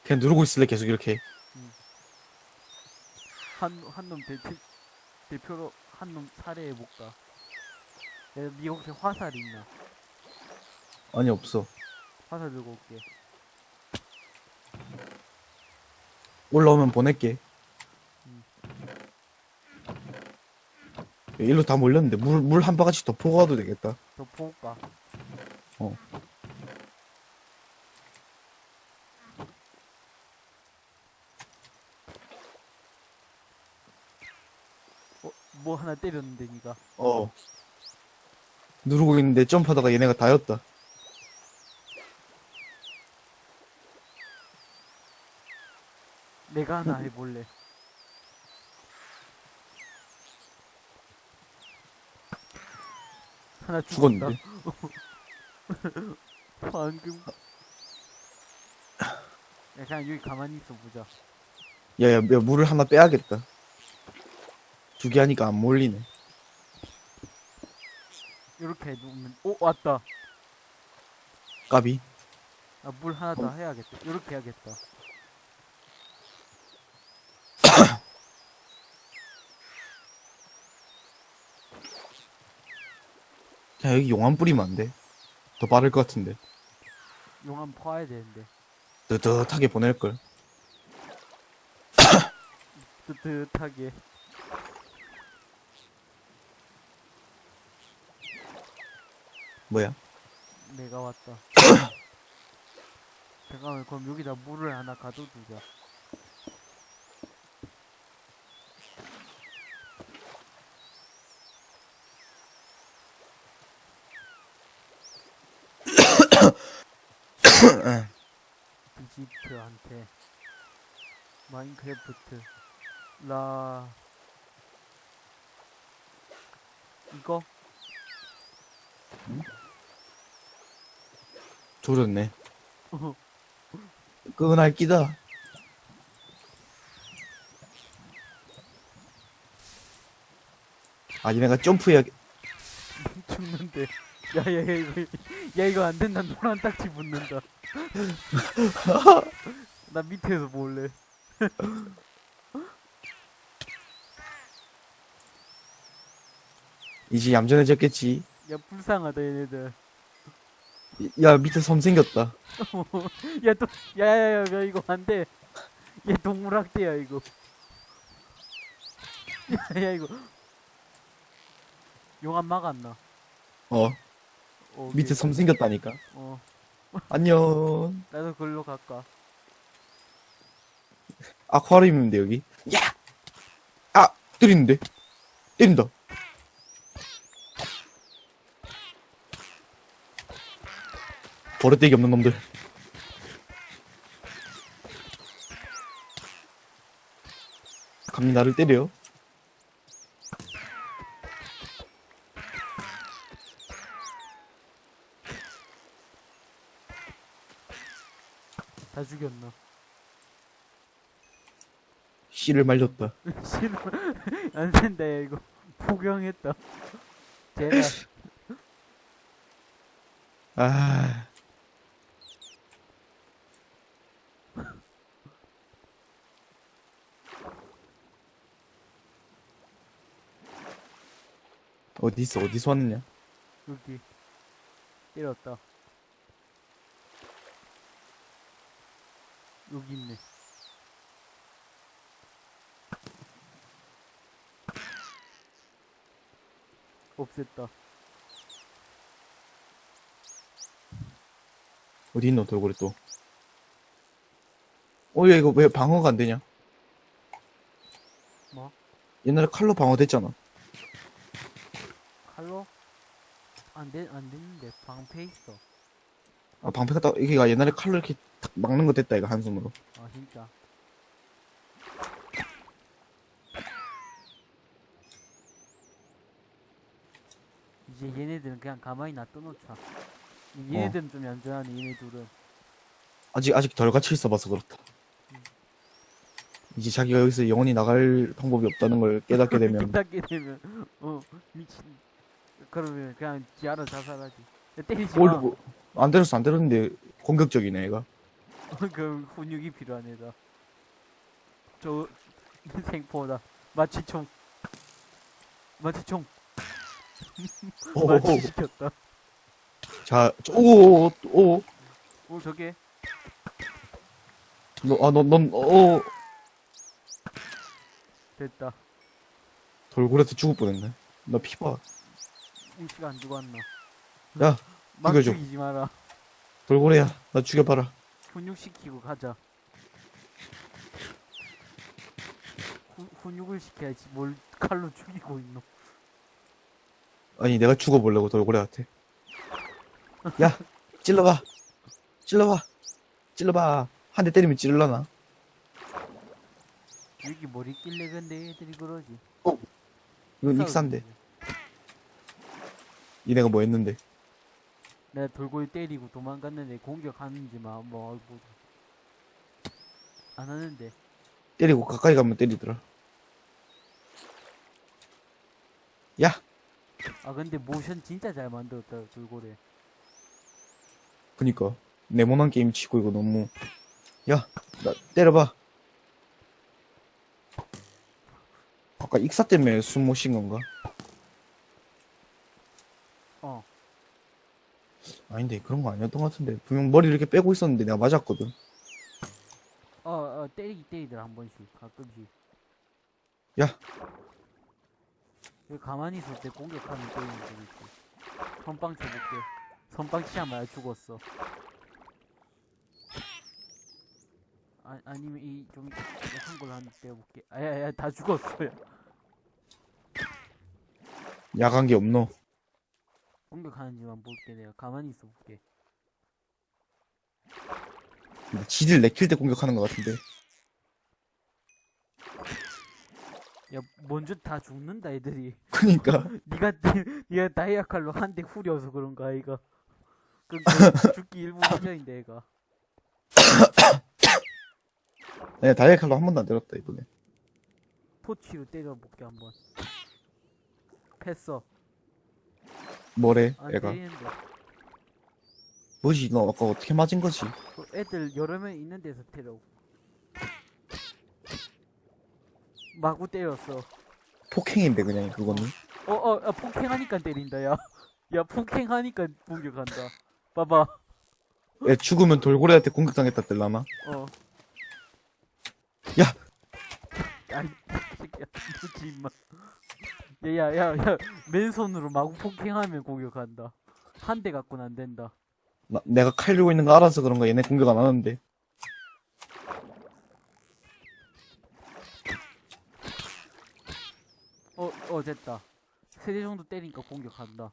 그냥 누르고 있을래, 계속 이렇게. 한, 한놈 대표, 대표로 한 놈 살해해볼까? 혹시 화살 있나? 아니, 없어. 화살 들고 올게. 올라오면 보낼게. 음. 야, 일로 다 몰렸는데, 물, 물 한 바가지 더 퍼고 가도 되겠다. 더 포올까? 어. 어, 뭐 하나 때렸는데, 니가. 어. 누르고 있는데 점프하다가 얘네가 다였다. 내가 하나 해볼래. 하나 죽었다. 죽었는데. 방금. 야, 그냥 여기 가만히 있어 보자. 야, 야, 야, 물을 하나 빼야겠다. 두 개 하니까 안 몰리네. 이렇게 해놓으면, 오, 왔다. 까비. 아, 물 하나 더 해야겠다. 이렇게 해야겠다. 야, 여기 용암 뿌리면 안 돼. 더 빠를 것 같은데. 용암 퍼야 되는데. 뜨뜻하게 보낼걸. 뜨뜻하게. 뭐야? 내가 왔다. 잠깐만, 그럼 여기다 물을 하나 가둬두자. 비지트한테 마인크래프트 라 이거 조졌네. 끈할 끼다. 아, 얘네가 점프해야, 죽는데 야야 야 이거 야 이거 안 된다 노란 딱지 붙는다 나 밑에서 볼래 이제 얌전해졌겠지. 야 불쌍하다 얘네들 야, 밑에 섬 생겼다. 야, 또, 야, 야, 야, 야, 이거 안 돼. 얘 동물학대야, 이거. 야, 야, 이거. 용암 막았나? 어, 어, 밑에. 섬 생겼다니까. 어, 안녕. 나도 글로 갈까? 아쿠아리움인데, 여기. 야! 아! 때리는데? 때린다. 버릇되기 없는 놈들. 감히 나를 때려. 다 죽였나? 씨를 말렸다. 싫어. 안 된다, 야, 이거. 포경했다. 제발. 아. 어디 있어? 어디서 왔느냐? 여기. 때렸다. 여기 있네. 없앴다. 어디 있노 돌고래 또? 어, 야 이거 왜 방어가 안 되냐? 뭐? 옛날에 칼로 방어 됐잖아. 칼로? 안 돼, 안 됐는데. 방패 있어. 아, 방패가 딱 이게 옛날에 칼로 이렇게 탁 막는 거 됐다 이거 한 손으로. 아, 진짜. 이제 얘네들은 그냥 가만히 놔둬놓자. 얘네들은 좀 얌전하네, 얘네 둘은. 아직 아직 덜 갇혀 있어봐서 그렇다. 이제 자기가 여기서 영원히 나갈 방법이 없다는 걸 깨닫게 되면 닦게 되면, 어, 미친. 그러면 그냥 지 알아 자살하지. 야, 때리지 뭘 마. 뭐, 안 때렸어 안 때렸는데 공격적이네 얘가. 그 훈육이 필요한 애다. 저 생포다. 마취총. 마취총. 오, 마취 시켰다. 자, 저- 오, 오, 오, 오 저게 너, 아, 너, 넌, 오, 됐다. 돌고래한테 죽을 뻔했네. 나 피봐. 우씨가 안 죽었나? 야, 막 죽여줘. 죽이지 마라. 돌고래야, 나 죽여봐라. 훈육시키고 가자. 후, 훈육을 시켜야지. 뭘 칼로 죽이고 있노? 아니, 내가 죽어보려고 돌고래한테. 야, 찔러봐. 찔러봐. 찔러봐. 한 대 때리면 찔러나? 여기 뭘 있길래 근데 애들이 그러지? 이건 익산데. 이내가 뭐 했는데. 내가 돌고래 때리고 도망갔는데 공격하는지만 뭐, 뭐, 안 하는데. 때리고 가까이 가면 때리더라. 야, 아 근데 모션 진짜 잘 만들었다 돌고래. 그니까. 네모난 게임 치고 이거 너무. 야, 나 때려봐. 아까 익사 때문에 숨 못 쉰 건가? 어. 아닌데, 그런 거 아니었던 것 같은데. 분명 머리 이렇게 빼고 있었는데 내가 맞았거든. 어, 어, 때리기 때리더라, 한 번씩, 가끔씩. 야. 여기 가만히 있을 때 공격하면 때리는 거 있지. 선빵 쳐볼게. 선빵 말 죽었어. 아, 아니면 이, 좀, 약한 걸로 한번 때려볼게. 아, 야, 야, 다 죽었어요. 야간 게 없노. 공격하는지만 볼게, 내가. 가만히 있어 볼게. 지들 내킬 때 공격하는 것 같은데. 야, 먼저 다 죽는다, 애들이. 그니까. 니가, 니가 다이아 칼로 한 대 후려서 그런가, 이거. 그, 그 죽기 일부 직전인데, 얘가. 내가 다이아 칼로 한 번도 안 때렸다, 이번에. 토치로 때려볼게, 한번. 패어. 뭐래, 안 애가. 때리는데. 뭐지, 너 아까 어떻게 맞은 거지? 그 애들 여러 명 있는 데서 때려. 마구 때렸어. 폭행인데, 그냥, 그거는. 어, 어, 어, 폭행하니까 때린다, 야. 야, 폭행하니까 공격한다. 봐봐. 야, 죽으면 돌고래한테 공격당했다 뜰라마. 어. 야! 아이, 새끼야. 뭐지, 임마. 야, 야, 야, 야. 맨손으로 마구 폭행하면 공격한다. 한 대 갖고는 안 된다. 나- 내가 칼 들고 있는 거 알아서 그런가 얘네 공격 안 하는데. 어, 어, 됐다. 세대 정도 때리니까 공격한다.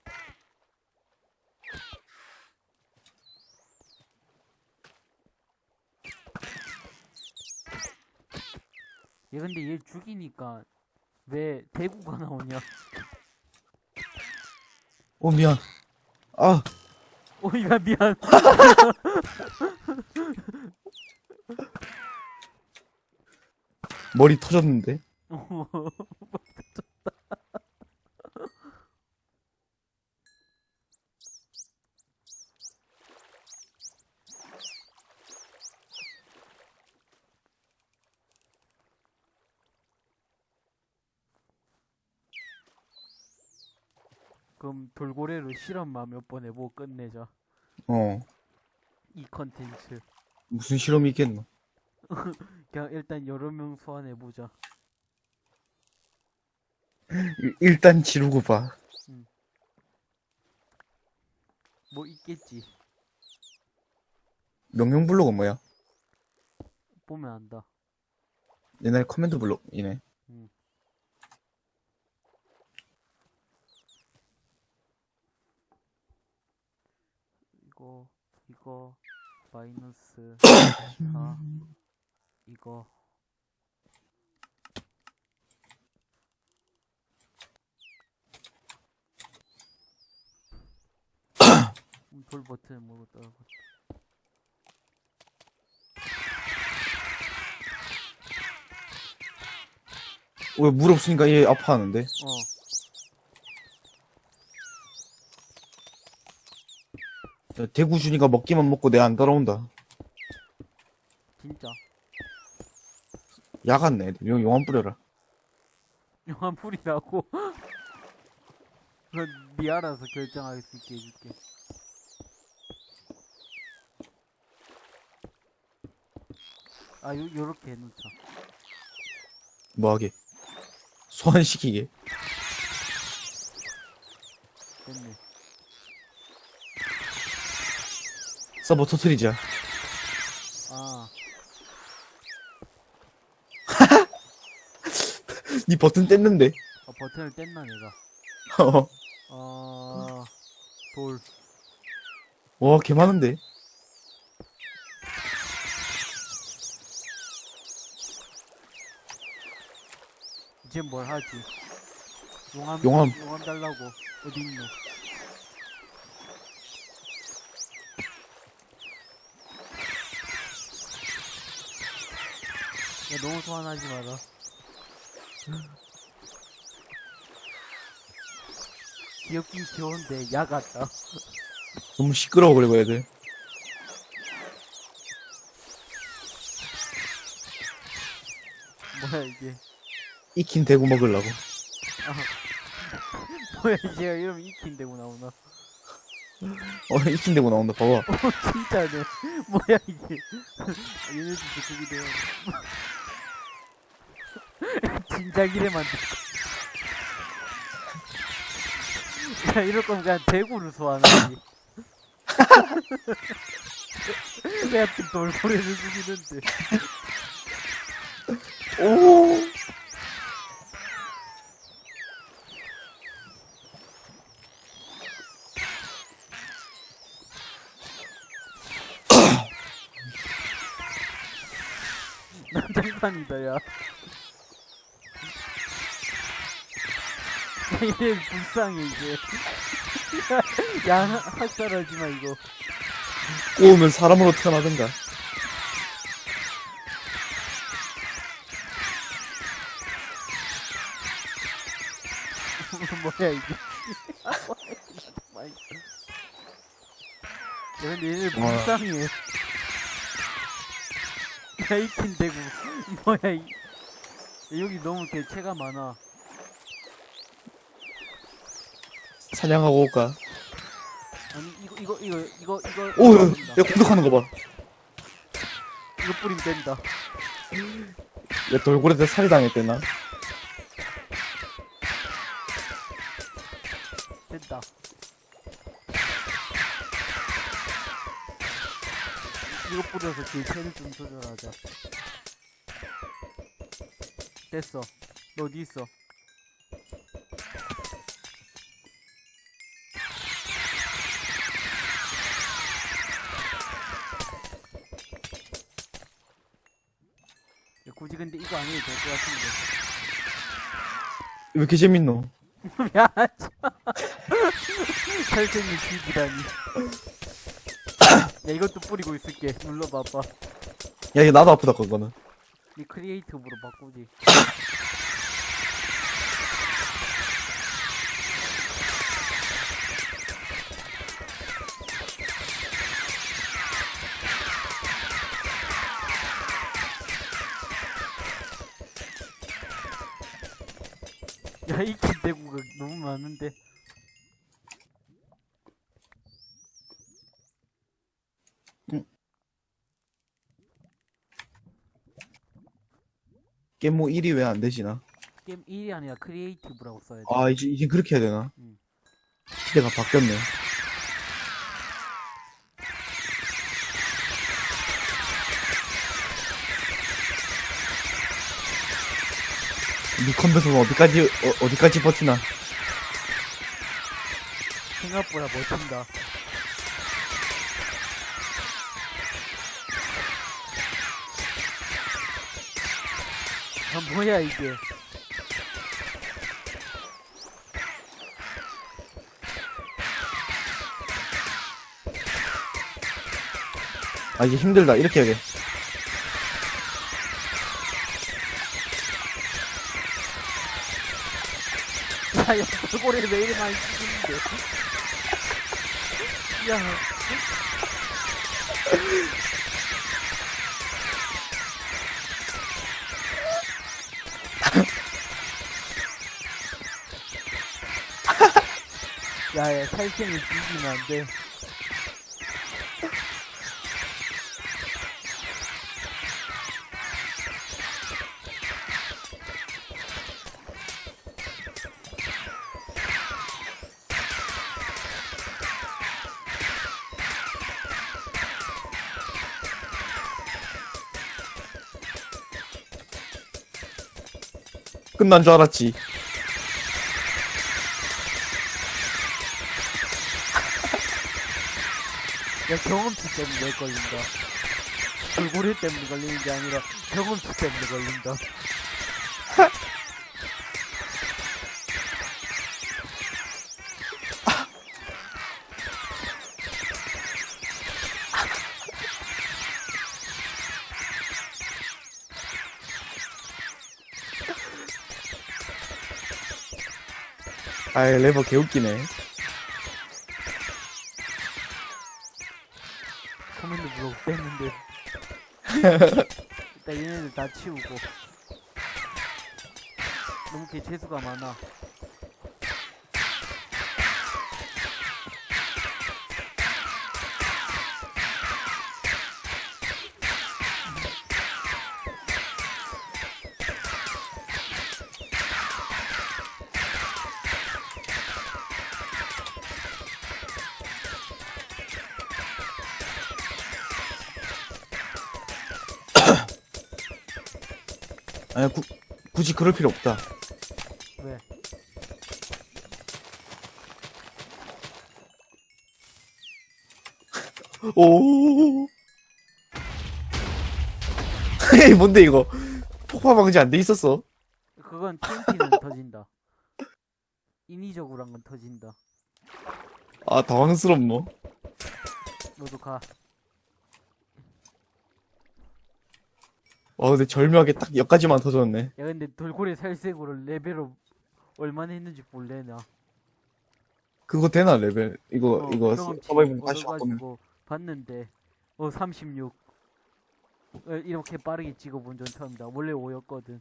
얘 근데 얘 죽이니까 왜 대구가 나오냐? 어, 미안. 아, 어, 야, 미안. 머리 터졌는데. 그럼 돌고래로 실험만 몇 번 해보고 끝내자. 어, 이 컨텐츠. 무슨 실험이 있겠노. 그냥 일단 여러 명 소환해보자. 일- 일단 지르고 봐. 뭐 있겠지. 명령 블록은 뭐야? 보면 안다. 옛날 command 블록이네. 이거, 이거, 마이너스 4, 이거. 음, 돌 버튼을 모르고 따라갔다. 왜 물 없으니까 얘 아파하는데? 어, 야, 대구 주니까 먹기만 먹고 내 안 따라온다. 진짜. 야갔네. 용, 용암 뿌려라. 풀이라고. 그건 네 알아서 결정할 수 있게 해줄게. 아, 요, 요렇게 해놓자. 뭐하게. 소환시키게. 됐네. 서버 터트리자. 아, 니 버튼 뗐는데. 아 버튼을 뗐나, 내가. 어. 아, 돌. 와, 개 많은데. 이제 뭘 하지? 용암, 용암. 용암 달라고. 어디 있노? 너무 소환하지 마라. 귀엽긴 귀여운데, 야 같다. 너무 시끄러워, 그리고 애들. 뭐야, 이게. 익힌 대구 먹으려고. 뭐야, 이제 이러면 익힌대고 나오나. 어, 익힌 대구 나온다. 봐봐. 어, 진짜네. 뭐야, 이게. 얘네들 그쪽이 돼요. 진작 이래 만들 야, 이럴 거면 그냥 대구를 소환하지. 내 같은 돌고래를 죽이는데. 오! 난장판이다, 야. 얘 불쌍해, 이제. 야, 야, 학살하지 마, 이거. 꼬우면 사람으로 태어나든가. 뭐야 이게. 야, 근데 얘네 와. 불쌍해 야이킨 대구 뭐야 이 야, 여기 너무 개체가 많아 사냥하고 올까? 아니 이거 이거 이거 이거 이거 오, 야, 야, 공격하는 거 봐. 이거 뿌리면 된다 야, 돌고래한테 살이 당했대나? 된다 이거 뿌려서 그 채를 좀 조절하자 됐어 너 어디 있어 이거 안 해도 될 것 같은데 왜 이렇게 재밌노? 미안하죠. 살생이 죽이다니. 야, 이것도 뿌리고 있을게. 눌러봐봐. 야, 이게 나도 아프다, 그거는. 니 크리에이티브로 바꾸지. 많은데. 게임 1이 왜 안 되지 나? 게임 1이 아니라 creative라고 써야 돼. 아, 이제, 이제 그렇게 해야 되나? 응. 시대가 바뀌었네. 니 컴퓨터는 어디까지, 어, 어디까지 버티나? 생각보다 버틴다. 아, 뭐야, 이게. 아, 이제 힘들다. 이렇게 해야 돼. 야, 야, 왜 이리 많이 죽이는데. 야, 야, 야, 살생을 죽이면 안 돼. 끝난 줄 알았지. 야, 경험치 때문에 걸린다. 돌고래 때문에 걸리는 게 아니라 경험치 때문에 걸린다. 아이, 레버 개웃기네. 코멘트 물어 뺐는데. 일단 얘네들 다 치우고. 너무 개 재수가 많아. 아니, 구, 굳이 그럴 필요 없다. 왜? 오. 에이, 뭔데, 이거. 폭파 방지 안 돼 있었어. 그건 TNT는 터진다. 인위적으로 한 건 터진다. 아, 당황스럽노. 너도 가. 와, 근데 절묘하게 딱 여기까지만 터졌네. 야 근데 돌고래 살생으로 레벨업 얼마나 했는지 볼래나. 그거 되나, 레벨? 이거, 어, 이거, 서바이벌 다시 바꾸면. 봤는데 어 36. 어, 이렇게 빠르게 찍어본 건 처음이다. 원래 5였거든.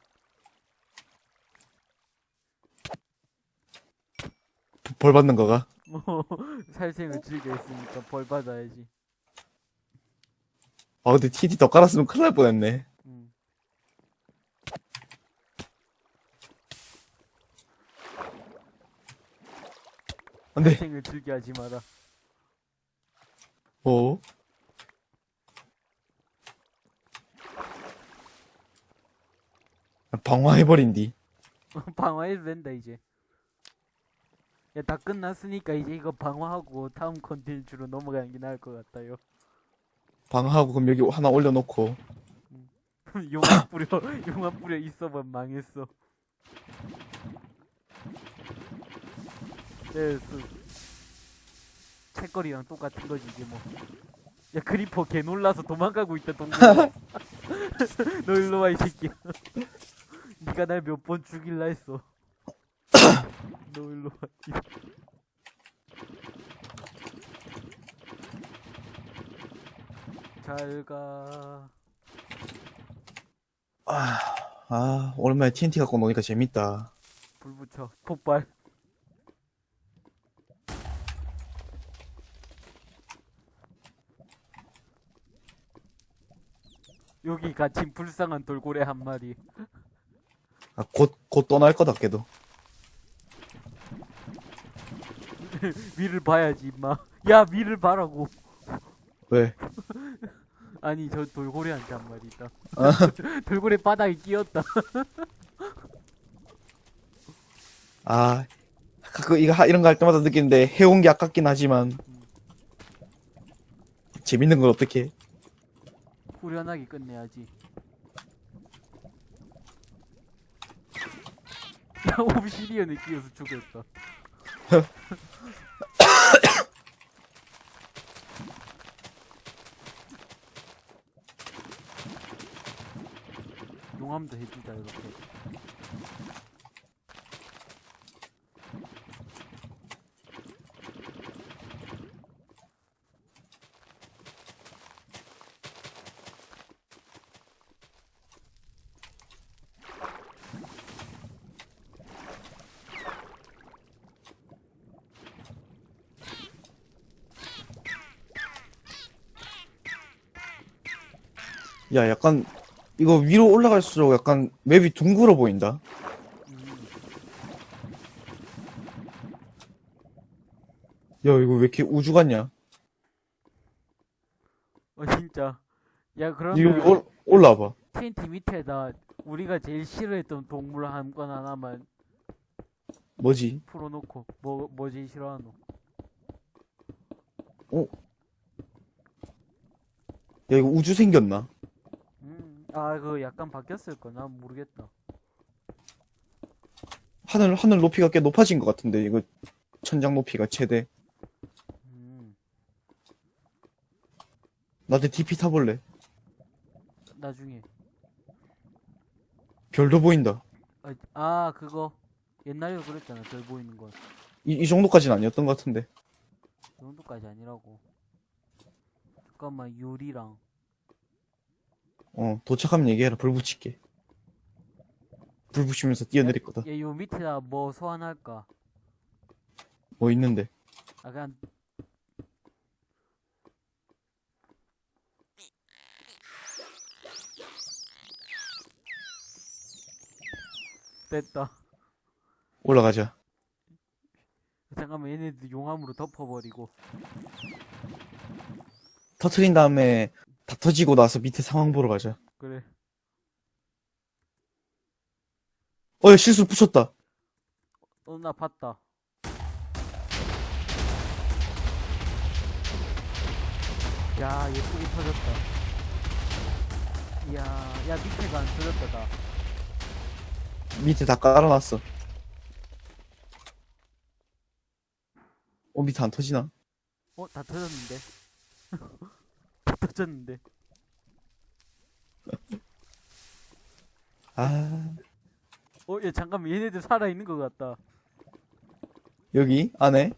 벌 받는 거가. 뭐 살생을 즐겼으니까 벌 받아야지. 아, 근데 TNT 더 깔았으면 큰일 날 뻔했네. 음. 근데, 살생을 즐겨하지 마라. 어? 방화해버린디. 방어해도 된다 이제. 야 다 끝났으니까 이제 이거 방어하고 다음 컨텐츠로 넘어가는 게 나을 것 같아요. 방화하고 그럼 여기 하나 올려놓고. 용암 뿌려 용암 뿌려 있어봐 망했어. 네, 그 책거리랑 똑같은 거지 이게 뭐. 야 creeper 개 놀라서 도망가고 있다 동네. 너 일로 와 이 새끼야. 니가 날 몇 번 죽일라 했어. 너 일로 와. 이잘 가. 아, 아, 오랜만에 TNT 갖고 노니까 재밌다. 불 붙여. 폭발. 여기 갇힌 불쌍한 돌고래 한 마리. 아, 곧, 곧 떠날 거다, 걔도. 위를 봐야지, 임마. 야, 위를 봐라고. 왜? 아니, 저 돌고래한테 한 마리 있다. 아. 돌고래 바닥에 끼었다. 아, 가끔 이거, 하- 이런 거 할 때마다 느끼는데, 해온 게 아깝긴 하지만, 재밌는 걸 어떻게 해? 후련하게 끝내야지. 야, 옵시디언에 끼어서 죽였다. 용암도 해주자, 이렇게. 야, 약간, 이거 위로 올라갈수록 약간 맵이 둥글어 보인다. 음, 야, 이거 왜 이렇게 우주 같냐? 어, 진짜. 야, 그러면. 올, 올라와봐. TNT 밑에다 우리가 제일 싫어했던 동물 한 건 하나만 뭐지? 풀어놓고 뭐, 뭐 제일 싫어하노? 야, 이거 우주 생겼나? 음, 아, 그거 약간 바뀌었을 거나 모르겠다. 하늘, 하늘 높이가 꽤 높아진 것 같은데, 이거 천장 높이가 최대. 음, 나한테 DP 타볼래? 나중에. 별도 보인다. 아, 아, 그거 옛날에 그랬잖아. 별 보이는 건. 이, 이 정도까지는 아니었던 것 같은데. 그 정도까지 아니라고. 잠깐만, 유리랑. 어, 도착하면 얘기해라. 불 붙일게. 불 붙이면서 뛰어내릴 거다. 얘 요 밑에다 뭐 소환할까? 뭐 있는데. 아, 그냥. 됐다. 올라가자. 잠깐만 얘네들 용암으로 덮어버리고 터트린 다음에 다 터지고 나서 밑에 상황 보러 가자. 그래 어, 야, 실수 붙였다. 어 나 봤다 야 예쁘게 터졌다 이야 야 밑에가 안 터졌다 다 밑에 다 깔아놨어. 어, 밑에 안 터지나? 어? 다 터졌는데 다 터졌는데 아, 어? 야 잠깐만 얘네들 살아있는 것 같다 여기? 안에?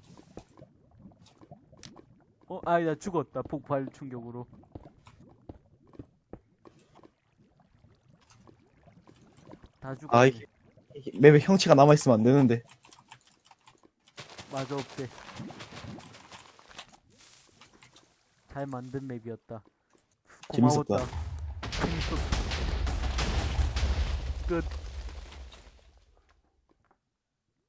어? 아니 나 죽었다 폭발 충격으로 다 죽었네 아, 이게, 이게 맵에 형체가 남아있으면 안 되는데. 맞아 없대 잘 만든 맵이었다. 재밌었다. 고마웠다. 재밌었다 끝